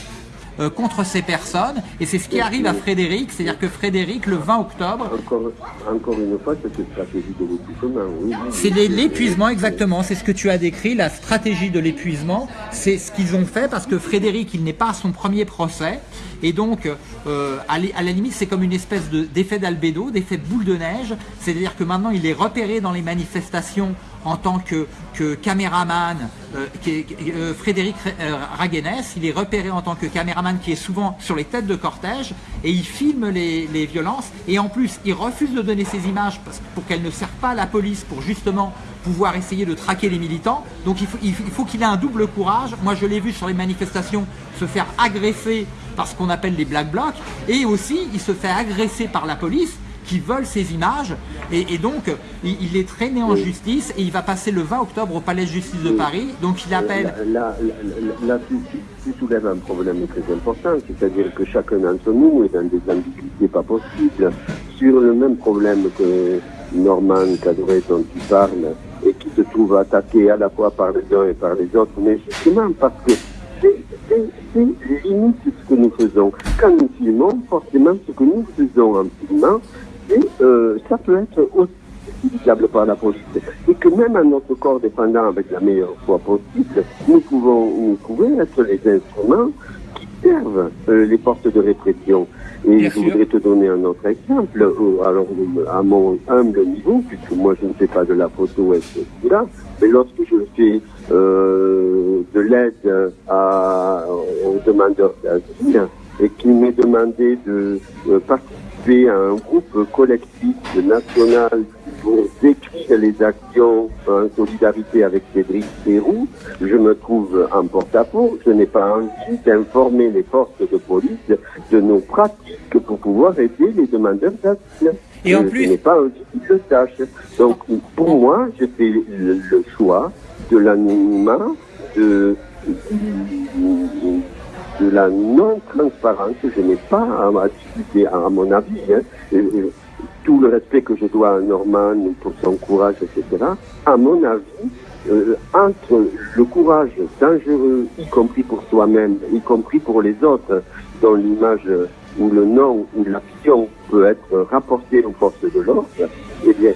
euh, contre ces personnes. Et c'est ce qui arrive à Frédéric, c'est-à-dire que Frédéric le 20 octobre Encore, encore une fois, cette stratégie de l'étouffement, oui. C'est l'é- l'épuisement exactement, c'est ce que tu as décrit, la stratégie de l'épuisement, c'est ce qu'ils ont fait parce que Frédéric, il n'est pas à son premier procès. Et donc euh, à, la- à la limite c'est comme une espèce de- d'effet d'albédo, d'effet boule de neige, c'est-à-dire que maintenant il est repéré dans les manifestations en tant que, caméraman, euh, euh, Frédéric euh, Raguenès, il est repéré en tant que caméraman qui est souvent sur les têtes de cortège et il filme les, violences et en plus il refuse de donner ces images pour qu'elles ne servent pas à la police pour justement pouvoir essayer de traquer les militants. Donc il faut qu'il ait un double courage. Moi je l'ai vu sur les manifestations se faire agresser par ce qu'on appelle les black blocs et aussi il se fait agresser par la police qui veulent ces images et, et donc il, il est traîné en justice et il va passer le 20 octobre au palais de justice de Paris. Donc il appelle Là, là, là, là, tu, soulèves un problème très important, c'est-à-dire que chacun d'entre nous est dans des ambiguïtés pas possibles sur le même problème que Norman Cadret dont tu parles et qui se trouve attaqué à la fois par les uns et par les autres, mais justement parce que c'est limite ce que nous faisons. Quand nous filmons, forcément ce que nous faisons en filmant, et, euh, ça peut être aussi utilisable par la police. Et que même à notre corps dépendant avec la meilleure foi possible, nous pouvons, nous pouvons être les instruments qui servent euh, les forces de répression. Et Bien je sûr. voudrais te donner un autre exemple. Euh, Alors, à mon humble niveau, puisque moi je ne fais pas de la photo, etc. Mais lorsque je fais euh, de l'aide à, aux demandeurs d'asile et qu'il m'est demandé de euh, participer un groupe collectif national pour décrire les actions en solidarité avec Cédric Pérou, je me trouve en porte-à-faux. Je n'ai pas envie d'informer les forces de police de nos pratiques pour pouvoir aider les demandeurs d'asile. Et en plus- Je n'ai pas envie qu'ils le sachent. Donc, pour moi, j'ai fait le, choix de l'anonymat, de, de la non-transparence. Je n'ai pas à, discuter, à, mon avis, hein, tout le respect que je dois à Norman pour son courage, etc. À mon avis, euh, entre le courage dangereux, y compris pour soi-même, y compris pour les autres, dont l'image ou le nom ou l'action peut être rapportée aux forces de l'ordre, eh bien,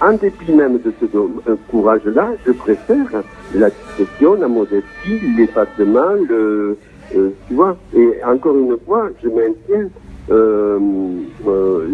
en dépit même de ce euh, courage-là, je préfère la discrétion, la modestie, l'effacement, le, euh, tu vois. Et encore une fois, je maintiens, euh, euh,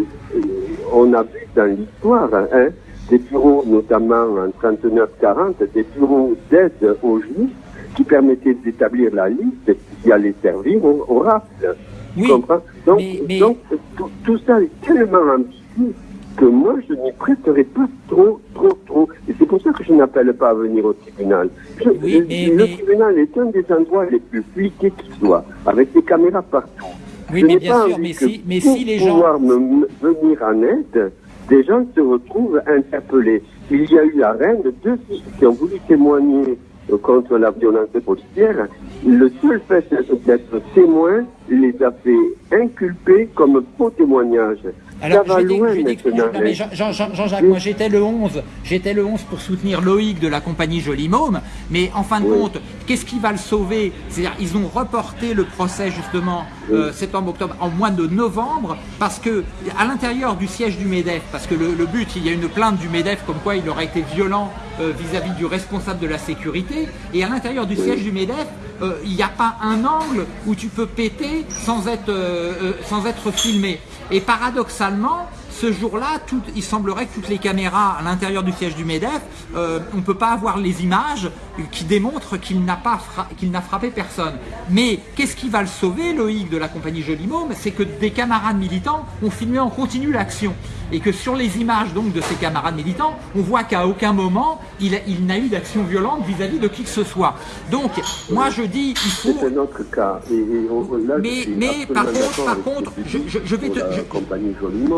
on a vu dans l'histoire, hein, des bureaux, notamment en 39-40, des bureaux d'aide aux juifs qui permettaient d'établir la liste qui allait servir au, au rafle. Tu Oui, comprends? Donc, mais- mais- donc tout, tout ça est tellement ambigu que moi, je n'y prêterai pas trop, trop, trop. Et c'est pour ça que je n'appelle pas à venir au tribunal. Je- Oui, le, mais- le mais- tribunal est un des endroits les plus fliqués qui soit, avec des caméras partout. Oui, Je mais bien sûr, mais si, mais si les gens. pouvoir me me venir en aide, des gens se retrouvent interpellés. Il y a eu à Rennes deux filles qui ont voulu témoigner euh, contre la violence policière. Le seul fait d'être témoin les a fait inculper comme faux témoignage. Alors, je vais, loin je vais maintenant. non, mais Jean- Jean- Jean-Jacques, moi j'étais le 11, j'étais le 11 pour soutenir Loïc de la compagnie Jolimôme, mais en fin de Oui. compte, qu'est-ce qui va le sauver? C'est-à-dire, ils ont reporté le procès justement euh, septembre-octobre en mois de novembre, parce que à l'intérieur du siège du MEDEF, parce que le, le but, il y a une plainte du MEDEF comme quoi il aurait été violent euh, vis-à-vis du responsable de la sécurité, et à l'intérieur du siège du MEDEF, euh, il n'y a pas un angle où tu peux péter sans être, euh, sans être filmé. Et paradoxalement, ce jour-là, il semblerait que toutes les caméras à l'intérieur du siège du MEDEF, euh, on ne peut pas avoir les images qui démontrent qu'il n'a frappé personne. Mais qu'est-ce qui va le sauver, Loïc de la compagnie Jolimôme C'est que des camarades militants ont filmé en continu l'action. Et que sur les images donc de ces camarades militants, on voit qu'à aucun moment il, a- il n'a eu d'action violente vis-à-vis de qui que ce soit. Donc, moi je dis, il faut... C'est un autre cas. Et, et on- là, je Mais- mais par contre- par contre, je- je- je vais te- je- compagnie Jolimond,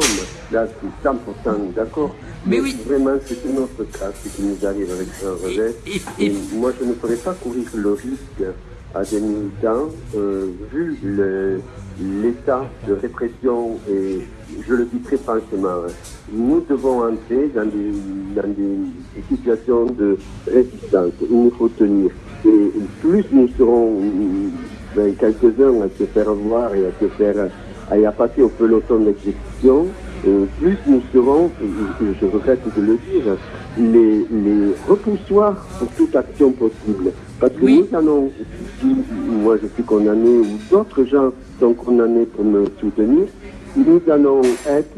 là, je suis 100% d'accord. Mais oui. Vraiment, c'est un autre cas, ce qui nous arrive avec Jean Revet. et- Et, et- moi, je ne ferais pas courir le risque à des militants, euh, vu l'état de répression et je le dis très franchement, hein, nous devons entrer dans des, dans des, situations de résistance. Il nous faut tenir. Et plus nous serons ben, quelques-uns à se faire voir et à se faire à y passer au peloton d'exécution, euh, plus nous serons, je regrette de le dire, les, les repoussoirs pour toute action possible. Parce que Oui. nous allons, si moi je suis condamné ou d'autres gens sont condamnés pour me soutenir, nous allons être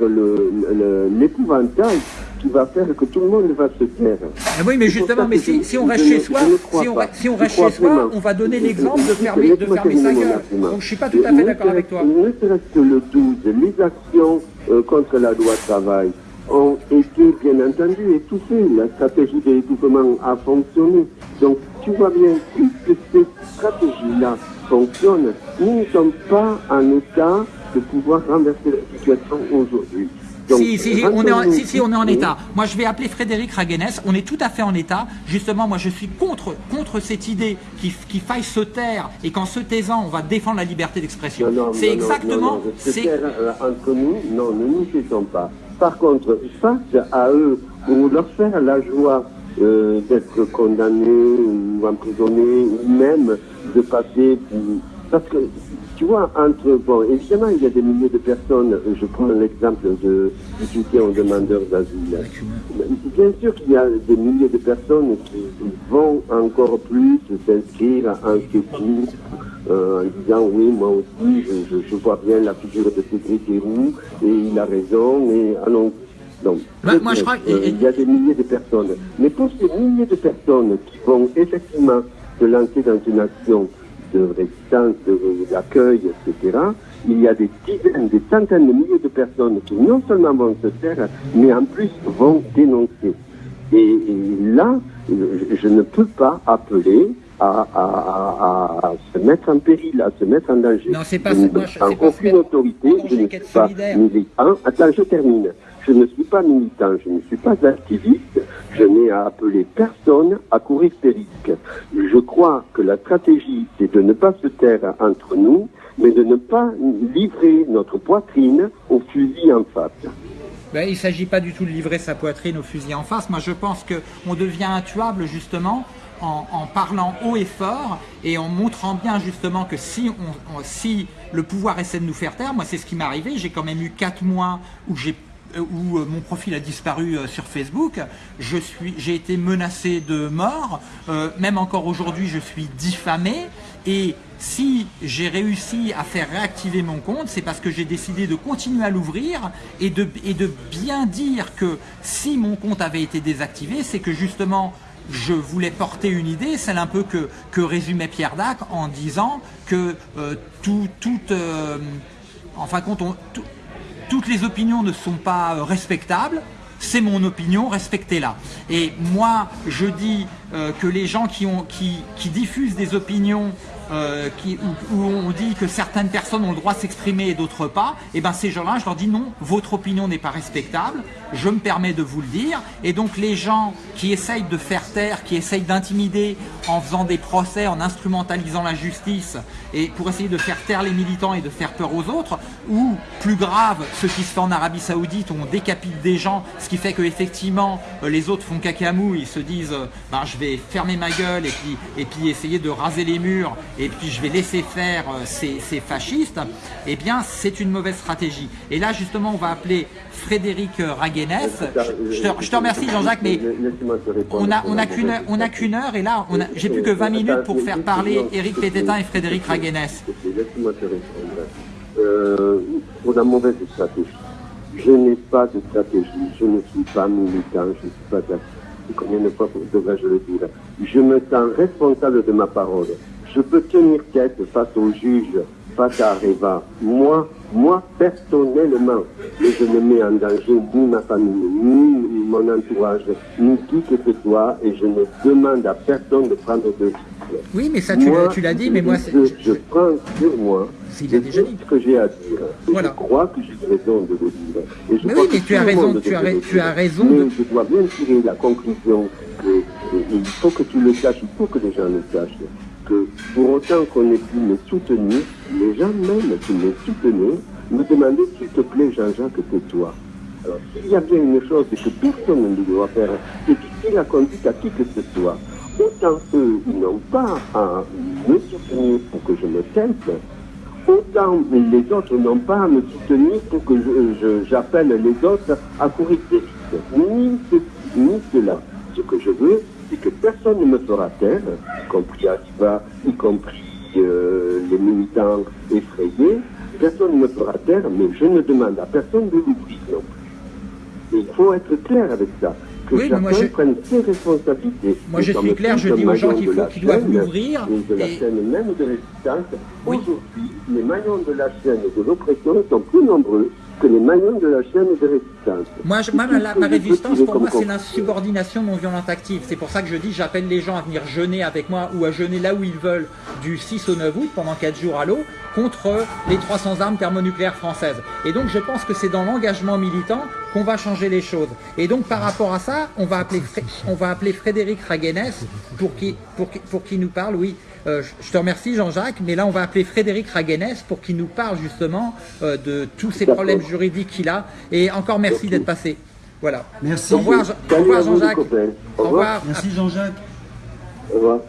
l'épouvantail qui va faire que tout le monde va se taire. Ah oui, mais justement, mais si, je- si on reste chez soi, si on, si on reste chez soi, on va donner l'exemple de fermer, de fermer sa gueule. Donc je suis pas tout à fait d'accord avec toi. Ne serait-ce que le 12, les actions euh, contre la loi travail ont été bien entendu étouffées. La stratégie d'étouffement a fonctionné. Donc tu vois bien, puisque ces stratégies-là fonctionnent, nous ne sommes pas en état de pouvoir renverser la situation aujourd'hui. Donc, Si, si, si, on est en, rendons-nous si, si, on est en discrets. état. Moi, je vais appeler Frédéric Raguenès. On est tout à fait en état. Justement, moi, je suis contre, contre cette idée qu'il qu'il faille se taire et qu'en se taisant, on va défendre la liberté d'expression. C'est exactement. non, non, se c'est- taire, euh, entre nous, non, ne nous taisons pas. Par contre, face à eux, pour leur faire la joie euh, d'être condamnés ou emprisonnés, ou même de passer parce que, tu vois, entre, bon, évidemment, il y a des milliers de personnes, je prends l'exemple de, du soutien aux demandeurs d'asile. Bien sûr qu'il y a des milliers de personnes qui vont encore plus s'inscrire en secours, euh, en disant oui, moi aussi, je, je, vois bien la figure de Cédric Héroux, et il a raison, et ah non, donc, Bah, moi, je crois que- euh, il y a des milliers de personnes. Mais pour ces milliers de personnes qui vont effectivement se lancer dans une action de résistance, de- d'accueil, etc., il y a des dizaines, des centaines de milliers de personnes qui non seulement vont se taire, mais en plus vont dénoncer. Et, et là, je, je ne peux pas appeler à, à- à- à se mettre en péril, à se mettre en danger. Non, c'est pas je. Moi, je- pas aucune autorité, en je ne suis pas militant. Attends, je termine. Je ne suis pas militant, je ne suis pas activiste, je n'ai à appeler personne à courir ces risques. Je crois que la stratégie, c'est de ne pas se taire entre nous, mais de ne pas livrer notre poitrine au fusil en face. Ben, il ne s'agit pas du tout de livrer sa poitrine au fusil en face. Moi, je pense qu'on devient intuable justement en, parlant haut et fort et en montrant bien justement que si, le pouvoir essaie de nous faire taire, moi c'est ce qui m'est arrivé, j'ai quand même eu quatre mois où j'ai où euh, mon profil a disparu euh, sur Facebook, j'ai été menacé de mort, euh, même encore aujourd'hui je suis diffamé. Et si j'ai réussi à faire réactiver mon compte, c'est parce que j'ai décidé de continuer à l'ouvrir et de, et de bien dire que si mon compte avait été désactivé, c'est que justement je voulais porter une idée, celle un peu que, que résumait Pierre Dac en disant que tout, tout, en fin de compte, on- toutes les opinions ne sont pas euh, respectables. C'est mon opinion, respectez-la. Et moi, je dis euh, que les gens qui, diffusent des opinions euh, où, on dit que certaines personnes ont le droit de s'exprimer et d'autres pas, et ben ces gens-là, je leur dis non, votre opinion n'est pas respectable, je me permets de vous le dire. Et donc les gens qui essayent de faire taire, qui essayent d'intimider en faisant des procès, en instrumentalisant la justice, et pour essayer de faire taire les militants et de faire peur aux autres, ou plus grave, ce qui se fait en Arabie Saoudite, où on décapite des gens, ce qui fait que effectivement euh, les autres font cacamou, ils se disent euh, ben, je vais fermer ma gueule et puis, et puis essayer de raser les murs, et puis je vais laisser faire euh, ces, ces fascistes, eh bien c'est une mauvaise stratégie. Et là justement on va appeler Frédéric euh, Raguenès. Je, je te, remercie Jean-Jacques, mais Laisse-moi te répondre on a, sur on a qu'une heure, on a mauvaise qu'une heure et là j'ai plus que 20 minutes pour faire parler Éric Pététin et Frédéric Raguenès. Laisse-moi te répondre. Euh, pour la mauvaise stratégie. Je n'ai pas de stratégie, je ne suis pas militant, je ne suis pas. Combien de fois devrais-je le dire Je me sens responsable de ma parole. Je peux tenir tête face au juge, à Areva. Moi, moi personnellement, je ne mets en danger ni ma famille, ni mon entourage, ni qui que ce soit, et je ne demande à personne de prendre de. Oui, mais ça tu l'as- dit, mais moi c'est- je, je prends sur moi de déjà dit. ce que j'ai à dire. Voilà. Je crois que j'ai raison de le dire. Et je Mais crois oui, que mais tu as raison, tu as tu as raison Mais de- je dois bien tirer la conclusion que et il faut que tu le saches, il faut que les gens le sachent, que pour autant qu'on ait pu me soutenir, les gens même qui me soutenaient me demandaient s'il te plaît Jean-Jacques, tais-toi. Alors, s'il y a bien une chose que personne ne doit faire, c'est quitter la conduite à qui que ce soit. Autant eux, ils n'ont pas à me soutenir pour que je me taise, autant les autres n'ont pas à me soutenir pour que je- je- j'appelle les autres à courir risques. Ni cela. Ce que je veux, c'est que personne ne me fera taire, y compris Akiva, y compris euh, les militants effrayés. Personne ne me fera taire, mais je ne demande à personne de l'ouvrir non plus. Il faut être clair avec ça. Que Oui, moi, chacun je- prenne ses responsabilités. Moi, je suis clair, je dis aux gens qu'il faut qu'ils doivent l'ouvrir de la et- chaîne même de résistance. Oui. Aujourd'hui, les maillons de la chaîne de l'oppression sont plus nombreux que les maillons de la chaîne de résistance. Moi, je- moi, la- ma résistance, pour moi, c'est l'insubordination non violente active. C'est pour ça que je dis, j'appelle les gens à venir jeûner avec moi ou à jeûner là où ils veulent du 6 au 9 août pendant 4 jours à l'eau contre les 300 armes thermonucléaires françaises. Et donc, je pense que c'est dans l'engagement militant qu'on va changer les choses. Et donc, par rapport à ça, on va appeler, on va appeler Frédéric Raguenès pour qui, pour, qui- pour qui nous parle, oui. Euh, je- te remercie Jean-Jacques, mais là on va appeler Frédéric Raguenès pour qu'il nous parle justement euh, de tous ces problèmes juridiques qu'il a. Et encore merci d'être passé. Voilà. Merci. Au revoir, Jean-Jacques. Au revoir. Merci Jean-Jacques. Au revoir.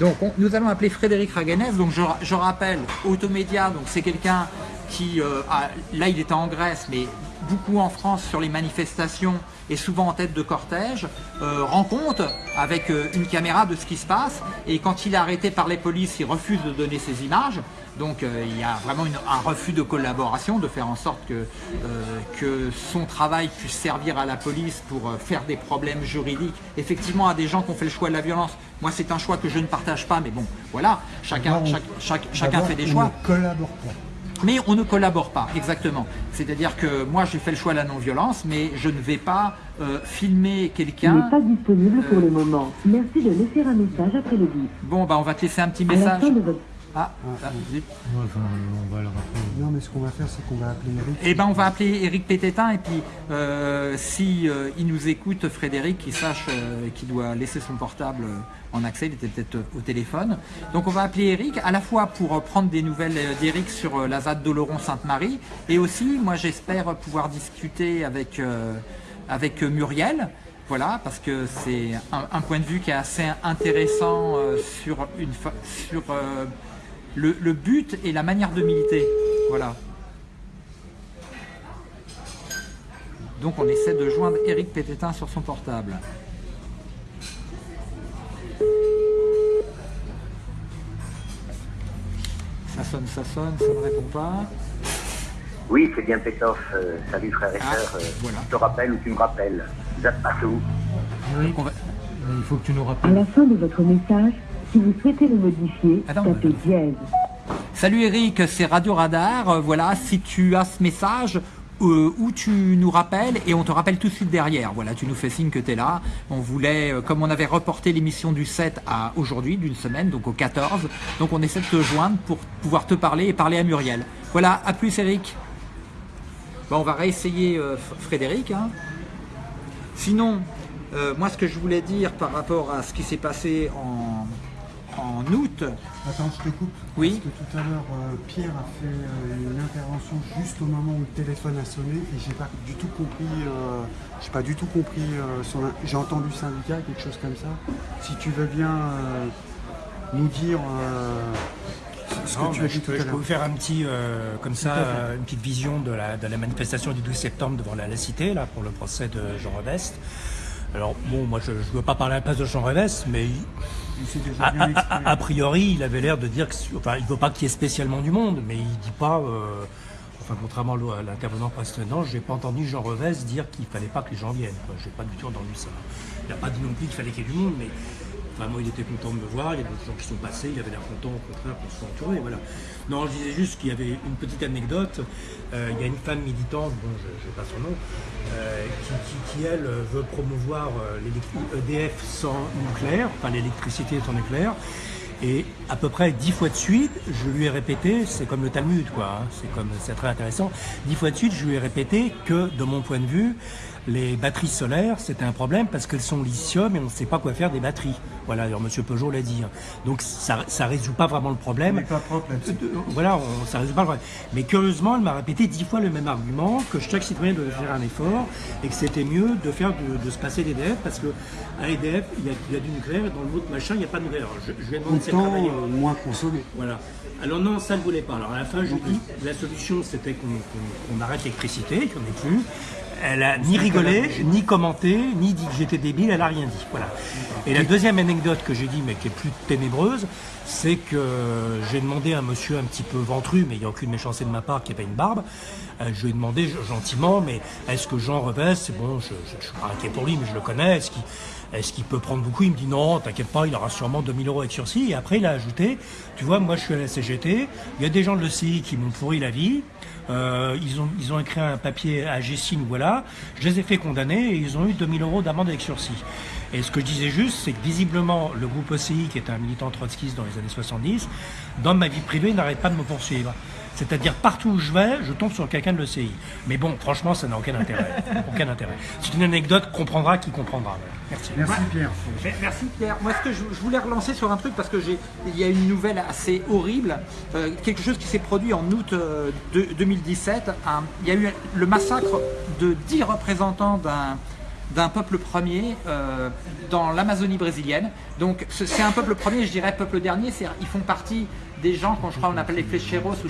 Donc on- nous allons appeler Frédéric Raganès. Donc je, ra- je rappelle, Automédia, donc c'est quelqu'un qui, euh, a- là il était en Grèce, mais beaucoup en France sur les manifestations et souvent en tête de cortège, euh, rend compte avec euh, une caméra de ce qui se passe. Et quand il est arrêté par les polices, il refuse de donner ses images. Donc euh, il y a vraiment une- un refus de collaboration, de faire en sorte que, euh, que son travail puisse servir à la police pour euh, faire des problèmes juridiques, effectivement à des gens qui ont fait le choix de la violence. Moi c'est un choix que je ne partage pas, mais bon, voilà, chacun, chaque- chaque- fait des on choix. ne collabore pas. Mais on ne collabore pas, exactement. C'est-à-dire que moi j'ai fait le choix de la non-violence, mais je ne vais pas euh, filmer n'est quelqu'un. pas disponible pour le moment. Merci de laisser un message après le bip. Bon, bah on va te laisser un petit À la message. fin de votre Ah, ah, enfin, on va le rappeler. Non, mais ce qu'on va faire, c'est qu'on va appeler Eric. Eh ben, on va appeler Eric Pététin et puis euh, si euh, il nous écoute, Frédéric, il sache euh, qu'il doit laisser son portable euh, en accès. Il était peut-être euh, au téléphone. Donc, on va appeler Eric à la fois pour prendre des nouvelles d'Eric sur la ZAD d'Oloron-Sainte-Marie et aussi, moi, j'espère pouvoir discuter avec euh, avec Muriel. Voilà, parce que c'est un, un point de vue qui est assez intéressant euh, sur une sur euh, le, le but et la manière de militer. Voilà. Donc on essaie de joindre Eric Pététin sur son portable. Ça sonne, ça sonne, ça ne répond pas. Oui, c'est bien Pétoff. Euh, salut frères et Ah, sœurs. Euh, voilà. Je te rappelle ou tu me rappelles. Eric, On va- il faut que tu nous À rappelles. la fin de votre message, si vous souhaitez le modifier, Attends, tapez mais- dièse. Salut Eric, c'est Radio Radar. Euh, Voilà, si tu as ce message, euh, où tu nous rappelles et on te rappelle tout de suite derrière. Voilà, tu nous fais signe que tu es là. On voulait, euh, comme on avait reporté l'émission du 7 à aujourd'hui, d'une semaine, donc au 14, donc on essaie de te joindre pour pouvoir te parler et parler à Muriel. Voilà, à plus Eric. Bon, on va réessayer euh, Frédéric. hein. Sinon, moi ce que je voulais dire par rapport à ce qui s'est passé en, en août, Attends, je te coupe. Oui. Parce que tout à l'heure, euh, Pierre a fait euh, une intervention juste au moment où le téléphone a sonné et j'ai pas du tout compris. euh, j'ai pas du tout compris euh, son. J'ai entendu syndicat, quelque chose comme ça. Si tu veux bien euh, nous dire euh, ce que tu bah, as je, dit tout peux, à je peux l'heure. vous faire un petit, euh, comme ça, euh, une petite vision de la, de la manifestation du 12 septembre devant la, la Cité, là, pour le procès de Jean Revest. Alors, bon, moi, je ne veux pas parler à la place de Jean Revest, mais il- déjà a, bien a- exprimé. a- a priori, il avait l'air de dire que, enfin, il ne veut pas qu'il y ait spécialement du monde, mais il dit pas, euh, enfin, contrairement à l'intervenant précédent, j'ai pas entendu Jean Revest dire qu'il fallait pas que les gens viennent. quoi. J'ai pas du tout entendu ça. Il n'a pas dit non plus qu'il fallait qu'il y ait du monde, mais vraiment, il était content de me voir. Il y a d'autres gens qui sont passés. Il avait l'air content, au contraire, qu'on soit entouré. Voilà. Non, je disais juste qu'il y avait une petite anecdote. Euh, il y a une femme militante, bon, je n'ai pas son nom, euh, qui, elle, veut promouvoir euh, l'élec- EDF sans nucléaire, enfin l'électricité sans nucléaire. Et à peu près dix fois de suite, je lui ai répété, c'est comme le Talmud, quoi, hein, c'est très intéressant. Dix fois de suite, je lui ai répété que, de mon point de vue, les batteries solaires, c'était un problème parce qu'elles sont lithium et on ne sait pas quoi faire des batteries. Voilà, alors Monsieur Peugeot l'a dit. hein. Donc ça, ça résout pas vraiment le problème. pas propre là-dessus. De- voilà, on, ça résout pas le problème. Mais curieusement, elle m'a répété dix fois le même argument, que chaque citoyen devait faire un effort et que c'était mieux de faire de, de se passer d'EDF parce que à EDF, il y, a, il y a du nucléaire et dans le autre machin, il n'y a pas de nucléaire. Alors, je, si elle Autant euh, moins consommé. Voilà. Alors non, ça ne voulait pas. Alors à la fin, je dis, la solution, c'était qu'on arrête l'électricité, qu'on n'ait plus. Elle a ni rigolé, ni commenté, ni dit que j'étais débile, elle a rien dit. Voilà. Et la deuxième anecdote que j'ai dit, mais qui est plus ténébreuse, c'est que j'ai demandé à un monsieur un petit peu ventru, mais il n'y a aucune méchanceté de ma part, qui avait une barbe. Euh, je lui ai demandé gentiment, mais est-ce que Jean Revest, c'est bon, je ne suis pas inquiet pour lui, mais je le connais, est-ce qu'il est-ce qu'il peut prendre beaucoup? Il me dit non, t'inquiète pas, il aura sûrement 2000 euros avec sursis. Et après, il a ajouté, tu vois, moi je suis à la CGT, il y a des gens de l'ECI qui m'ont pourri la vie, euh, ils, ont, écrit un papier à Gessine, voilà, je les ai fait condamner et ils ont eu 2000 euros d'amende avec sursis. Et ce que je disais juste, c'est que visiblement, le groupe ECI, qui est un militant trotskiste dans les années 70, dans ma vie privée, n'arrête pas de me poursuivre. C'est-à-dire, partout où je vais, je tombe sur quelqu'un de l'ECI. Mais bon, franchement, ça n'a aucun intérêt. aucun intérêt. C'est une anecdote, comprendra qui comprendra. Merci. Merci Pierre. Mais- Merci Pierre. Moi, ce que je, je voulais relancer sur un truc parce que j'ai, il y a une nouvelle assez horrible, euh, quelque chose qui s'est produit en août euh, de- 2017. Un- il y a eu le massacre de 10 représentants d'un d'un peuple premier euh, dans l'Amazonie brésilienne. Donc ce- c'est un peuple premier, je dirais peuple dernier, c'est ils font partie des gens qu'on on appelle les flecheros, euh,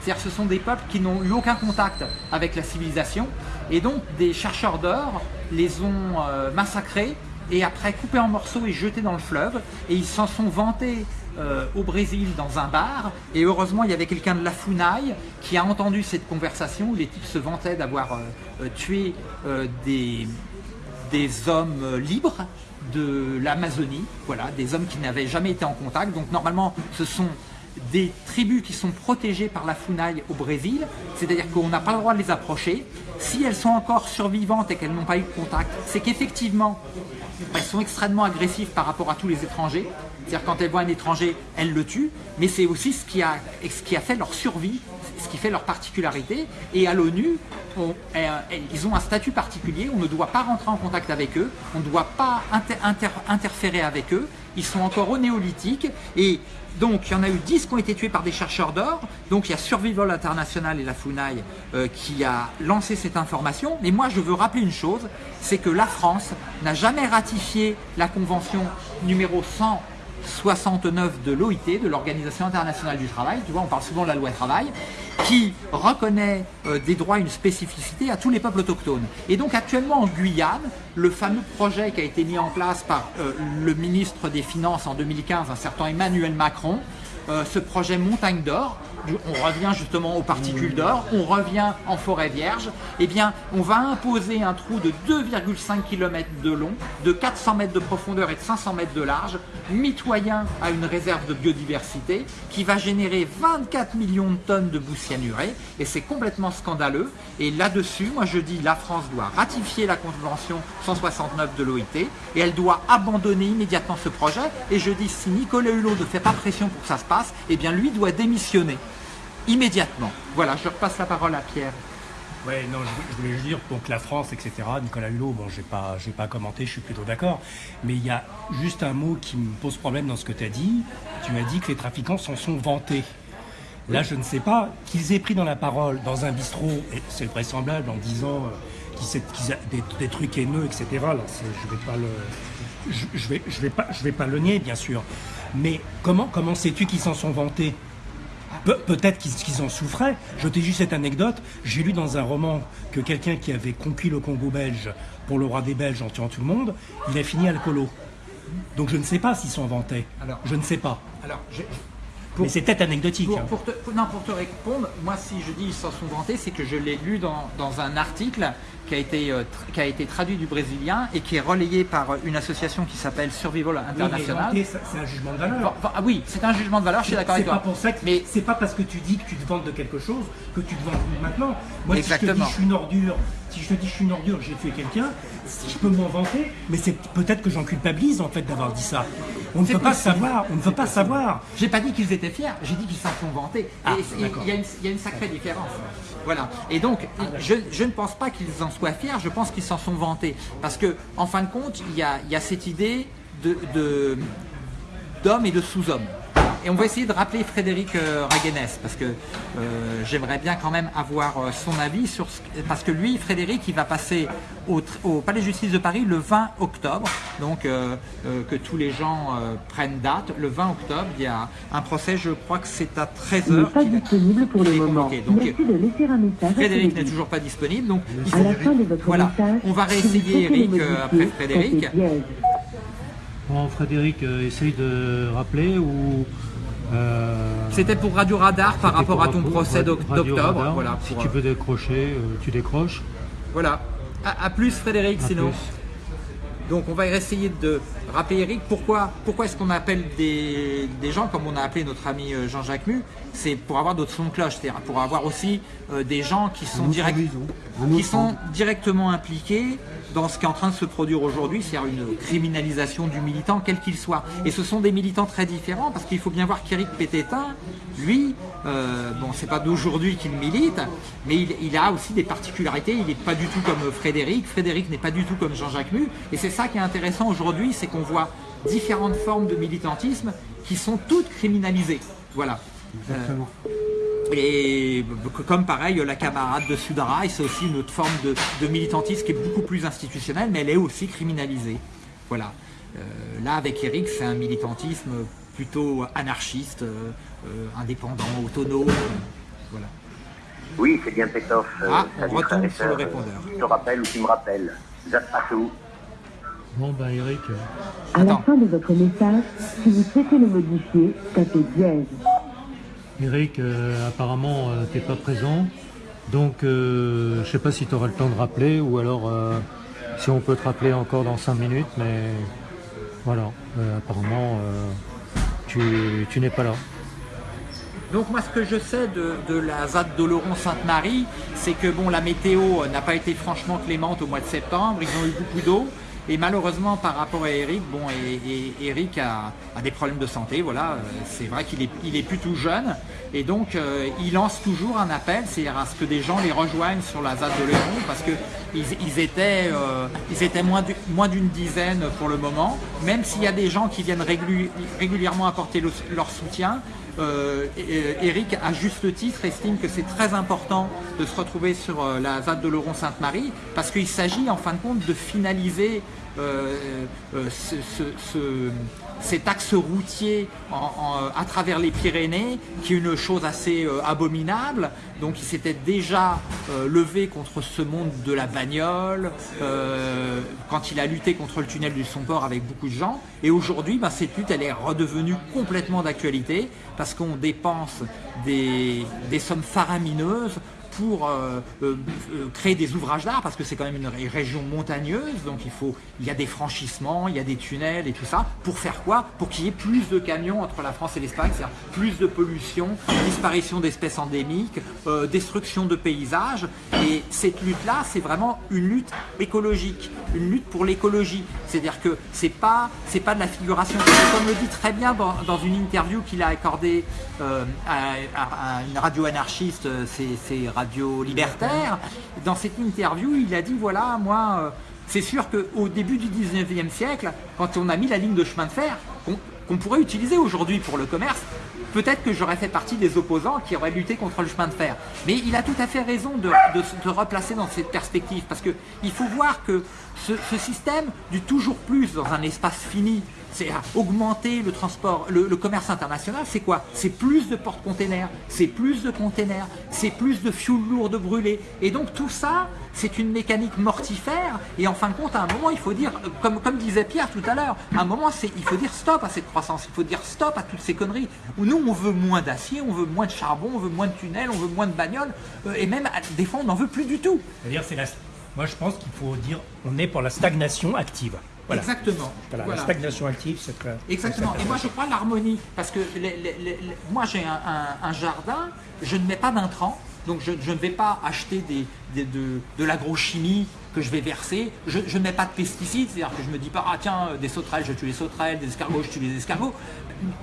c'est-à-dire ce sont des peuples qui n'ont eu aucun contact avec la civilisation et donc des chercheurs d'or les ont euh, massacrés et après coupés en morceaux et jetés dans le fleuve et ils s'en sont vantés euh, au Brésil dans un bar et heureusement il y avait quelqu'un de la Funai qui a entendu cette conversation où les types se vantaient d'avoir euh, tué des, des hommes libres de l'Amazonie, voilà, des hommes qui n'avaient jamais été en contact. Donc normalement, ce sont des tribus qui sont protégées par la Funai au Brésil, c'est-à-dire qu'on n'a pas le droit de les approcher. Si elles sont encore survivantes et qu'elles n'ont pas eu de contact, c'est qu'effectivement, elles sont extrêmement agressives par rapport à tous les étrangers. C'est-à-dire quand elles voient un étranger, elles le tuent, mais c'est aussi ce qui, a, ce qui fait leur survie, ce qui fait leur particularité. Et à l'ONU, on- euh, ils ont un statut particulier, on ne doit pas rentrer en contact avec eux, on ne doit pas inter- inter- interférer avec eux, ils sont encore au néolithique, et donc il y en a eu 10 qui ont été tués par des chercheurs d'or, donc il y a Survival International et la FUNAI euh, qui a lancé cette information, mais moi je veux rappeler une chose, c'est que la France n'a jamais ratifié la convention numéro 100 69 de l'OIT, de l'Organisation internationale du travail, tu vois, on parle souvent de la loi travail, qui reconnaît euh, des droits une spécificité à tous les peuples autochtones. Et donc actuellement en Guyane, le fameux projet qui a été mis en place par euh, le ministre des Finances en 2015, un certain Emmanuel Macron, euh, ce projet Montagne d'Or, on revient justement aux particules d'or, on revient en forêt vierge, eh bien on va imposer un trou de 2,5 km de long, de 400 mètres de profondeur et de 500 mètres de large, mitoyen à une réserve de biodiversité qui va générer 24 millions de tonnes de boue cyanurée et c'est complètement scandaleux. Et là-dessus, moi je dis la France doit ratifier la convention 169 de l'OIT et elle doit abandonner immédiatement ce projet. Et je dis si Nicolas Hulot ne fait pas pression pour que ça se passe, eh bien lui doit démissionner immédiatement. Voilà, je repasse la parole à Pierre. Ouais, non, je, je voulais juste dire, donc la France, etc., Nicolas Hulot, bon, j'ai pas, j'ai pas commenté, je suis plutôt d'accord, mais il y a juste un mot qui me pose problème dans ce que tu as dit. Tu m'as dit que les trafiquants s'en sont vantés. Là, je ne sais pas qu'ils aient pris dans la parole dans un bistrot, et c'est vraisemblable en disant euh, qu'ils des, des trucs haineux, etc. Là, je vais pas le, je, je vais, je vais pas, je vais pas le nier, bien sûr. Mais comment, comment sais-tu qu'ils s'en sont vantés? Pe- Peut-être qu'ils en souffraient. Je t'ai juste cette anecdote. J'ai lu dans un roman que quelqu'un qui avait conquis le Congo belge pour le roi des Belges en tuant tout le monde, il a fini alcoolo. Donc je ne sais pas s'ils s'en vantaient. Alors- je ne sais pas. Alors, je- Mais c'est peut-être anecdotique. Pour, hein. pour te, non, pour te répondre, moi si je dis ils s'en sont vantés, c'est que je l'ai lu dans, dans un article qui a, été, euh, qui a été traduit du brésilien et qui est relayé par euh, une association qui s'appelle Survival Oui, International. vanter, ça- c'est un jugement de valeur. Ah oui, c'est un jugement de valeur, je suis d'accord C'est avec pas toi. pour ça que Mais c'est pas parce que tu dis que tu te vantes de quelque chose que tu te vantes maintenant. Moi, si je te Exactement. dis je suis une ordure, si je te dis je suis une ordure, j'ai tué quelqu'un, si je peux m'en vanter, mais c'est peut-être que j'en culpabilise en fait d'avoir dit ça. On ne peut pas savoir, on ne peut pas savoir. j'ai pas dit qu'ils étaient fiers, j'ai dit qu'ils s'en sont vantés. Ah, il y, a une- il y a une sacrée différence. Voilà. Et donc, je, je ne pense pas qu'ils en soient fiers, je pense qu'ils s'en sont vantés. Parce que, en fin de compte, il y a, cette idée de, de- d'homme et de sous-homme. Et on va essayer de rappeler Frédéric euh, Raguenès, parce que euh, j'aimerais bien quand même avoir euh, son avis sur ce parce que lui, Frédéric, il va passer au, Palais de Justice de Paris le 20 octobre, donc euh, euh, que tous les gens euh, prennent date. Le 20 octobre, il y a un procès, je crois que c'est à Il n'est 13h. pas disponible pour le moment. Donc, Merci de laisser un message Frédéric n'est toujours pas disponible, donc il À faut- la fin de votre voilà. message, On va réessayer Eric euh, après Frédéric. Bon, Frédéric, euh, essaye de rappeler ou. C'était pour Radio Radar par rapport à ton procès d'octobre. Voilà, Si tu euh, veux décrocher, euh, tu décroches. voilà. À, à plus Frédéric, À sinon. plus. Donc on va essayer de rappeler Eric pourquoi, pourquoi est-ce qu'on appelle des, des gens comme on a appelé notre ami euh, Jean-Jacques Mu? C'est pour avoir d'autres sons de cloche, c'est-à-dire pour avoir aussi euh, des gens qui sont, direct- qui sont directement impliqués dans ce qui est en train de se produire aujourd'hui, c'est-à-dire une criminalisation du militant, quel qu'il soit. Et ce sont des militants très différents, parce qu'il faut bien voir qu'Éric Pététin, lui, euh, bon, c'est pas d'aujourd'hui qu'il milite, mais il, a aussi des particularités. Il n'est pas du tout comme Frédéric. Frédéric n'est pas du tout comme Jean-Jacques Mu. Et c'est ça qui est intéressant aujourd'hui, c'est qu'on voit différentes formes de militantisme qui sont toutes criminalisées. Voilà. Exactement. Et comme pareil, la camarade de Sudaraï, c'est aussi une autre forme de, de, militantisme qui est beaucoup plus institutionnelle, mais elle est aussi criminalisée. Voilà. Euh, là, avec Eric, c'est un militantisme plutôt anarchiste, euh, euh, indépendant, autonome. voilà. Oui, c'est bien Pétoff. Ah, on retombe sur le répondeur. Tu te rappelles ou tu me êtes passé où Bon, bah Eric. À la fin de votre message, si vous souhaitez le modifier, tapez dièse. Eric, euh, apparemment, euh, t'es pas présent. Donc, euh, je sais pas si tu auras le temps de rappeler ou alors euh, si on peut te rappeler encore dans 5 minutes. Mais voilà, euh, apparemment, tu, tu n'es pas là. Donc moi ce que je sais de, de la ZAD d'Oloron-Sainte-Marie, c'est que bon la météo n'a pas été franchement clémente au mois de septembre, ils ont eu beaucoup d'eau. Et malheureusement par rapport à Eric, bon Eric a, des problèmes de santé, voilà, euh, c'est vrai qu'il est, il jeune. Et donc euh, il lance toujours un appel, c'est-à-dire à ce que des gens les rejoignent sur la ZAD d'Oloron parce que ils, étaient, euh, moins du- moins d'une dizaine pour le moment, même s'il y a des gens qui viennent régu- régulièrement apporter le- leur soutien. Euh, Eric, à juste titre, estime que c'est très important de se retrouver sur euh, la ZAD de Laurent-Sainte-Marie parce qu'il s'agit en fin de compte de finaliser euh, euh, ce- cet axe routier en- en- à travers les Pyrénées, qui est une chose assez euh, abominable. Donc il s'était déjà euh, levé contre ce monde de la bagnole, euh, quand il a lutté contre le tunnel du Somport avec beaucoup de gens. Et aujourd'hui, ben, cette lutte, elle est redevenue complètement d'actualité, parce qu'on dépense des, des sommes faramineuses pour euh, euh, euh, créer des ouvrages d'art parce que c'est quand même une ré- région montagneuse donc il faut il y a des franchissements il y a des tunnels et tout ça. Pour faire quoi? Pour qu'il y ait plus de camions entre la France et l'Espagne c'est-à-dire plus de pollution disparition d'espèces endémiques destruction de paysages. Et cette lutte là c'est vraiment une lutte écologique une lutte pour l'écologie. C'est-à-dire que c'est pas pas de la figuration. Comme le dit très bien dans, une interview qu'il a accordée à, à- à une radio anarchiste, c'est c'est Radio. Dans cette interview, il a dit voilà, moi, euh, c'est sûr qu'au début du 19e siècle, quand on a mis la ligne de chemin de fer, qu'on pourrait utiliser aujourd'hui pour le commerce, peut-être que j'aurais fait partie des opposants qui auraient lutté contre le chemin de fer. Mais il a tout à fait raison de, se replacer dans cette perspective, parce qu'il faut voir que ce système du toujours plus dans un espace fini, c'est augmenter le transport, le, commerce international, c'est quoi? C'est plus de porte-containers, c'est plus de containers, c'est plus de fuel lourd de brûler. Et donc tout ça, c'est une mécanique mortifère. Et en fin de compte, à un moment, il faut dire, comme, disait Pierre tout à l'heure, à un moment, il faut dire stop à cette croissance, il faut dire stop à toutes ces conneries. Nous, on veut moins d'acier, on veut moins de charbon, on veut moins de tunnels, on veut moins de bagnoles, euh, et même des fois, on n'en veut plus du tout. C'est-à-dire, c'est la... moi je pense qu'il faut dire on est pour la stagnation active. Voilà. Exactement. Voilà, Voilà. La stagnation active, c'est très. Exactement. Et moi, je crois l'harmonie. Parce que les- les- les- les- moi, j'ai un, un- un jardin, je ne mets pas d'intrants. Donc, je, je ne vais pas acheter des, des- de, de l'agrochimie que je vais verser. Je, je ne mets pas de pesticides. C'est-à-dire que je ne me dis pas, ah tiens, des sauterelles, je tue les sauterelles, des escargots, je tue les escargots.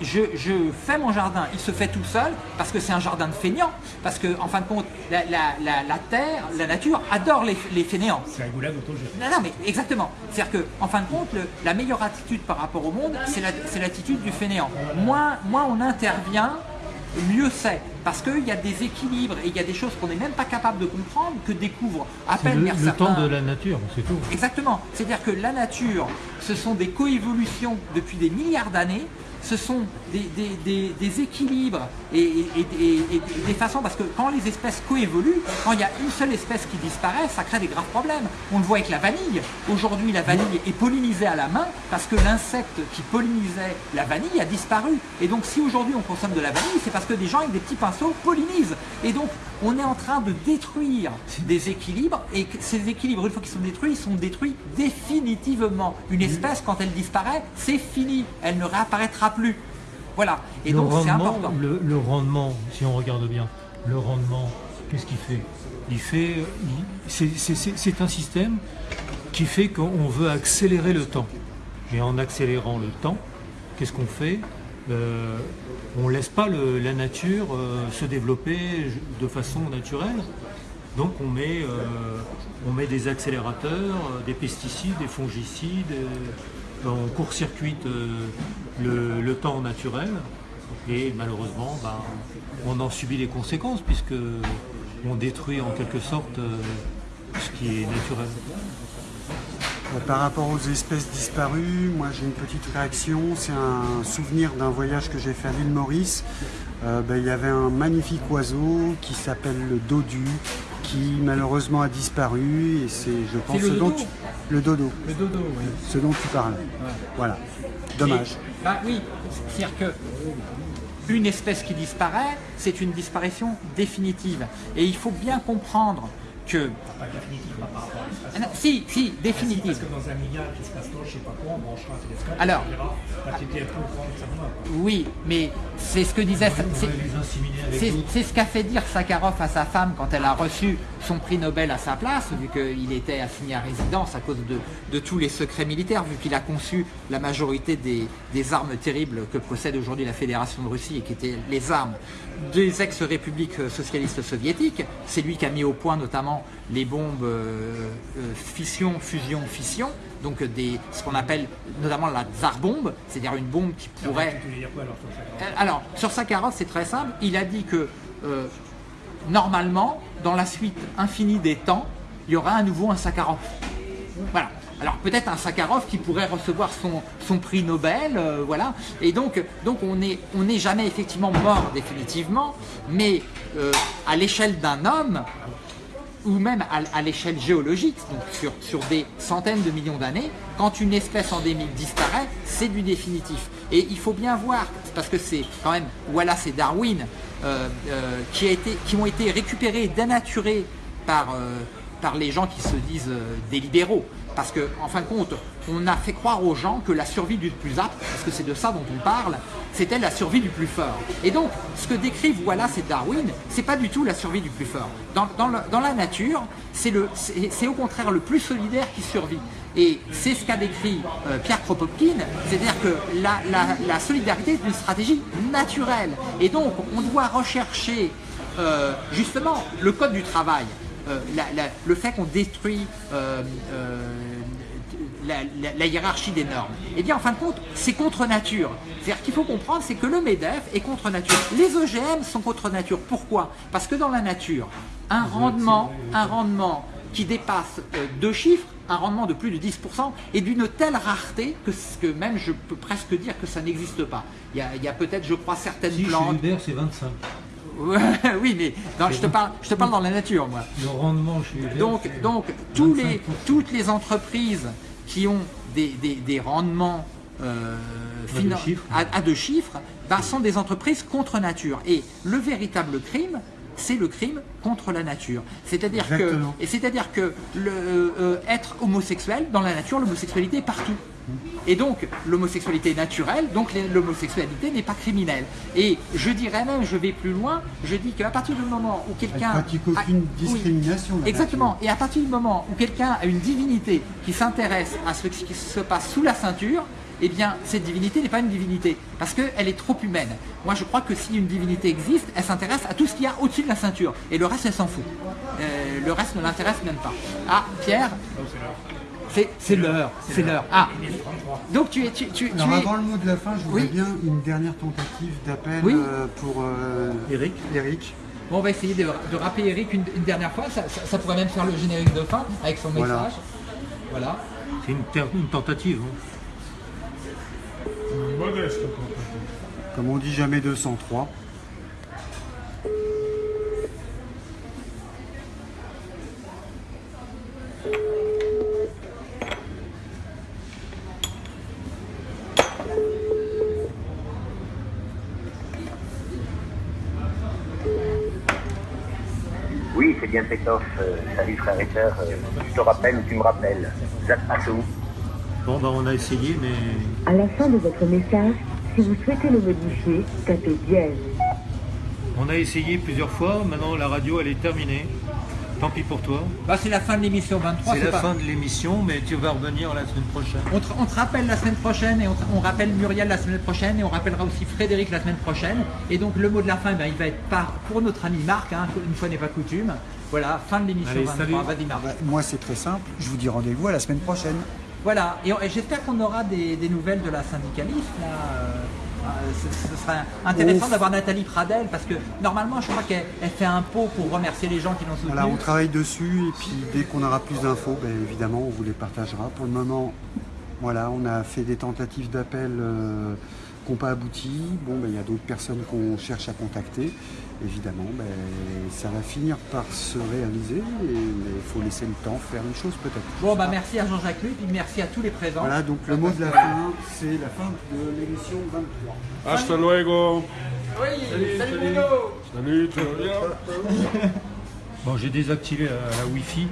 Je, je fais mon jardin, il se fait tout seul parce que c'est un jardin de feignants. Parce que, en fin de compte, la, la- la- la terre, la nature adore les, les fainéants. C'est un goulag autogéré. Non, non, mais exactement. C'est-à-dire que, en fin de compte, le- la meilleure attitude par rapport au monde, c'est la- c'est l'attitude du fainéant. Moins, moins on intervient, mieux c'est. Parce qu'il y a des équilibres et il y a des choses qu'on n'est même pas capable de comprendre, que découvrent à peine le, vers le certains- temps de la nature, c'est tout. Exactement. C'est-à-dire que la nature, ce sont des coévolutions depuis des milliards d'années. Ce sont des, équilibres et, des façons, parce que quand les espèces coévoluent, quand il y a une seule espèce qui disparaît, ça crée des graves problèmes. On le voit avec la vanille. Aujourd'hui, la vanille est pollinisée à la main parce que l'insecte qui pollinisait la vanille a disparu. Et donc, si aujourd'hui on consomme de la vanille, c'est parce que des gens avec des petits pinceaux pollinisent. Et donc, on est en train de détruire des équilibres et ces équilibres, une fois qu'ils sont détruits, ils sont détruits définitivement. Une espèce, quand elle disparaît, c'est fini. Elle ne réapparaîtra plus. Voilà. Et le donc, c'est important. le, le rendement, si on regarde bien, le rendement, qu'est-ce qu'il fait? Il fait, c'est- un système qui fait qu'on veut accélérer le temps. Et en accélérant le temps, qu'est-ce qu'on fait? Euh, On laisse pas le- la nature euh, se développer de façon naturelle. Donc on met, euh, on met des accélérateurs, euh, des pesticides, des fongicides, euh, on court-circuite le, temps naturel Et malheureusement, ben, on en subit les conséquences puisque on détruit en quelque sorte ce qui est naturel. Par rapport aux espèces disparues, moi j'ai une petite réaction. C'est un souvenir d'un voyage que j'ai fait à l'île Maurice. Ben, il y avait un magnifique oiseau qui s'appelle le dodu, qui malheureusement a disparu. Et c'est, je pense, le ce dont dodo tu- le dodo, Le dodo, oui. ce dont tu parles. Voilà. Dommage. Et- bah oui, c'est-à-dire que une espèce qui disparaît, c'est une disparition définitive. Et il faut bien comprendre que. Pas définitive, pas par rapport à l'espace. Ah si, si, Parce définitive. que dans un milliard d'espace-temps, je sais pas quoi, on branchera un télescope, Alors. un peu. Oui, mais c'est ce que disait. C'est- ce qu'a fait dire Sakharov à sa femme quand elle a reçu son prix Nobel à sa place, vu qu'il était assigné à résidence à cause de, de tous les secrets militaires, vu qu'il a conçu la majorité des, des armes terribles que possède aujourd'hui la Fédération de Russie et qui étaient les armes des ex-républiques socialistes soviétiques. C'est lui qui a mis au point notamment les bombes euh, euh, fission, fusion, fission, donc des, ce qu'on appelle notamment la tsar bombe, c'est-à-dire une bombe qui pourrait alors sur ça euh, Sakharov, c'est très simple. Il a dit que euh, normalement, dans la suite infinie des temps, il y aura à nouveau un Sakharov. Voilà. Alors peut-être un Sakharov qui pourrait recevoir son, son prix Nobel, euh, voilà. Et donc, donc on n'est on jamais effectivement mort définitivement, mais euh, à l'échelle d'un homme, ou même à, l'échelle géologique, donc sur, des centaines de millions d'années, quand une espèce endémique disparaît, c'est du définitif. Et il faut bien voir, parce que c'est quand même Wallace et Darwin euh, euh, qui, a été, qui ont été récupérés, dénaturés par, euh, les gens qui se disent des libéraux. Parce que, en fin de compte, on a fait croire aux gens que la survie du plus apte, parce que c'est de ça dont on parle, c'était la survie du plus fort. Et donc, ce que décrivent Wallace et Darwin, c'est pas du tout la survie du plus fort. Dans, la nature, c'est au contraire le plus solidaire qui survit. Et c'est ce qu'a décrit euh, Pierre Kropotkin, c'est-à-dire que la, solidarité est une stratégie naturelle. Et donc, on doit rechercher euh, justement le code du travail, la- la- le fait qu'on détruit euh, euh, la, la- la hiérarchie des normes. Eh bien, en fin de compte, c'est contre nature. C'est-à-dire qu'il faut comprendre, c'est que le MEDEF est contre nature. Les OGM sont contre nature. Pourquoi? Parce que dans la nature, un rendement, un rendement qui dépasse euh, deux chiffres, un rendement de plus de 10%, est d'une telle rareté que, même je peux presque dire que ça n'existe pas. Il y a, peut-être, je crois, certaines Si, chez plantes. C'est 25. Oui, mais je, te parle, je te parle dans la nature, moi. Le rendement chez Donc, donc tous 25%. les, toutes les entreprises qui ont des, des- des rendements euh, À deux finan- chiffres. à- à deux chiffres, ben, sont des entreprises contre nature. Et le véritable crime, c'est le crime contre la nature. C'est-à-dire que, et c'est-à-dire que le, euh, être homosexuel dans la nature, l'homosexualité est partout. Et donc l'homosexualité est naturelle, donc l'homosexualité n'est pas criminelle. Et je dirais même, je vais plus loin, je dis qu'à partir du moment où quelqu'un pratique aucune discrimination. Exactement. Et à partir du moment où quelqu'un a une divinité qui s'intéresse à ce qui se passe sous la ceinture, eh bien, cette divinité n'est pas une divinité, parce qu'elle est trop humaine. Moi, je crois que si une divinité existe, elle s'intéresse à tout ce qu'il y a au-dessus de la ceinture, et le reste, elle s'en fout. Euh, le reste ne l'intéresse même pas. Ah, Pierre? C'est l'heure, c'est l'heure. Ah, donc tu es... Tu, tu, tu Alors es... avant le mot de la fin, je voudrais Oui. bien une dernière tentative d'appel Oui. euh, pour euh, Eric Eric. Bon, on va essayer de, de rappeler Eric une, une dernière fois, ça, ça- ça pourrait même faire le générique de fin, avec son message. Voilà. Voilà. C'est une, une tentative. hein. Comme on dit jamais 203. Euh, salut frère et sœur. Euh, je te rappelle ou tu me rappelles. Passe où Bon, bah, on a essayé, mais À la fin de votre message, si vous souhaitez le modifier, tapez dièse. on a essayé plusieurs fois. Maintenant, la radio, elle est terminée. Tant pis pour toi. Bah, c'est la fin de l'émission 23. C'est la pas- fin de l'émission, mais tu vas revenir la semaine prochaine. On te, on te rappelle la semaine prochaine et on, te- on rappelle Muriel la semaine prochaine et on rappellera aussi Frédéric la semaine prochaine. Et donc le mot de la fin, ben, il va être par, pour notre ami Marc, hein, une fois n'est pas coutume. Voilà, fin de l'émission Allez, 23. salut. Vas-y Marc. Bah, moi c'est très simple, je vous dis rendez-vous à la semaine prochaine. Voilà, et, j'espère qu'on aura des, des nouvelles de la syndicaliste là. euh, ce, ce serait intéressant d'avoir Nathalie Pradel parce que normalement, je crois qu'elle elle fait un pot pour remercier les gens qui l'ont soutenue. Voilà, on travaille dessus et puis dès qu'on aura plus d'infos, ben, évidemment, on vous les partagera. Pour le moment, voilà, on a fait des tentatives d'appel euh, qui n'ont pas abouti. Bon, ben, il y a d'autres personnes qu'on cherche à contacter. Évidemment, ben, ça va finir par se réaliser, et- mais il faut laisser le temps faire les choses peut-être. Bon, bah merci à Jean-Jacques Luc, puis merci à tous les présents. Voilà, donc le mot de la fin, c'est la fin de l'émission 23. Hasta luego. Oui, salut Salut, vas bien? Bon, j'ai désactivé la, la Wi-Fi.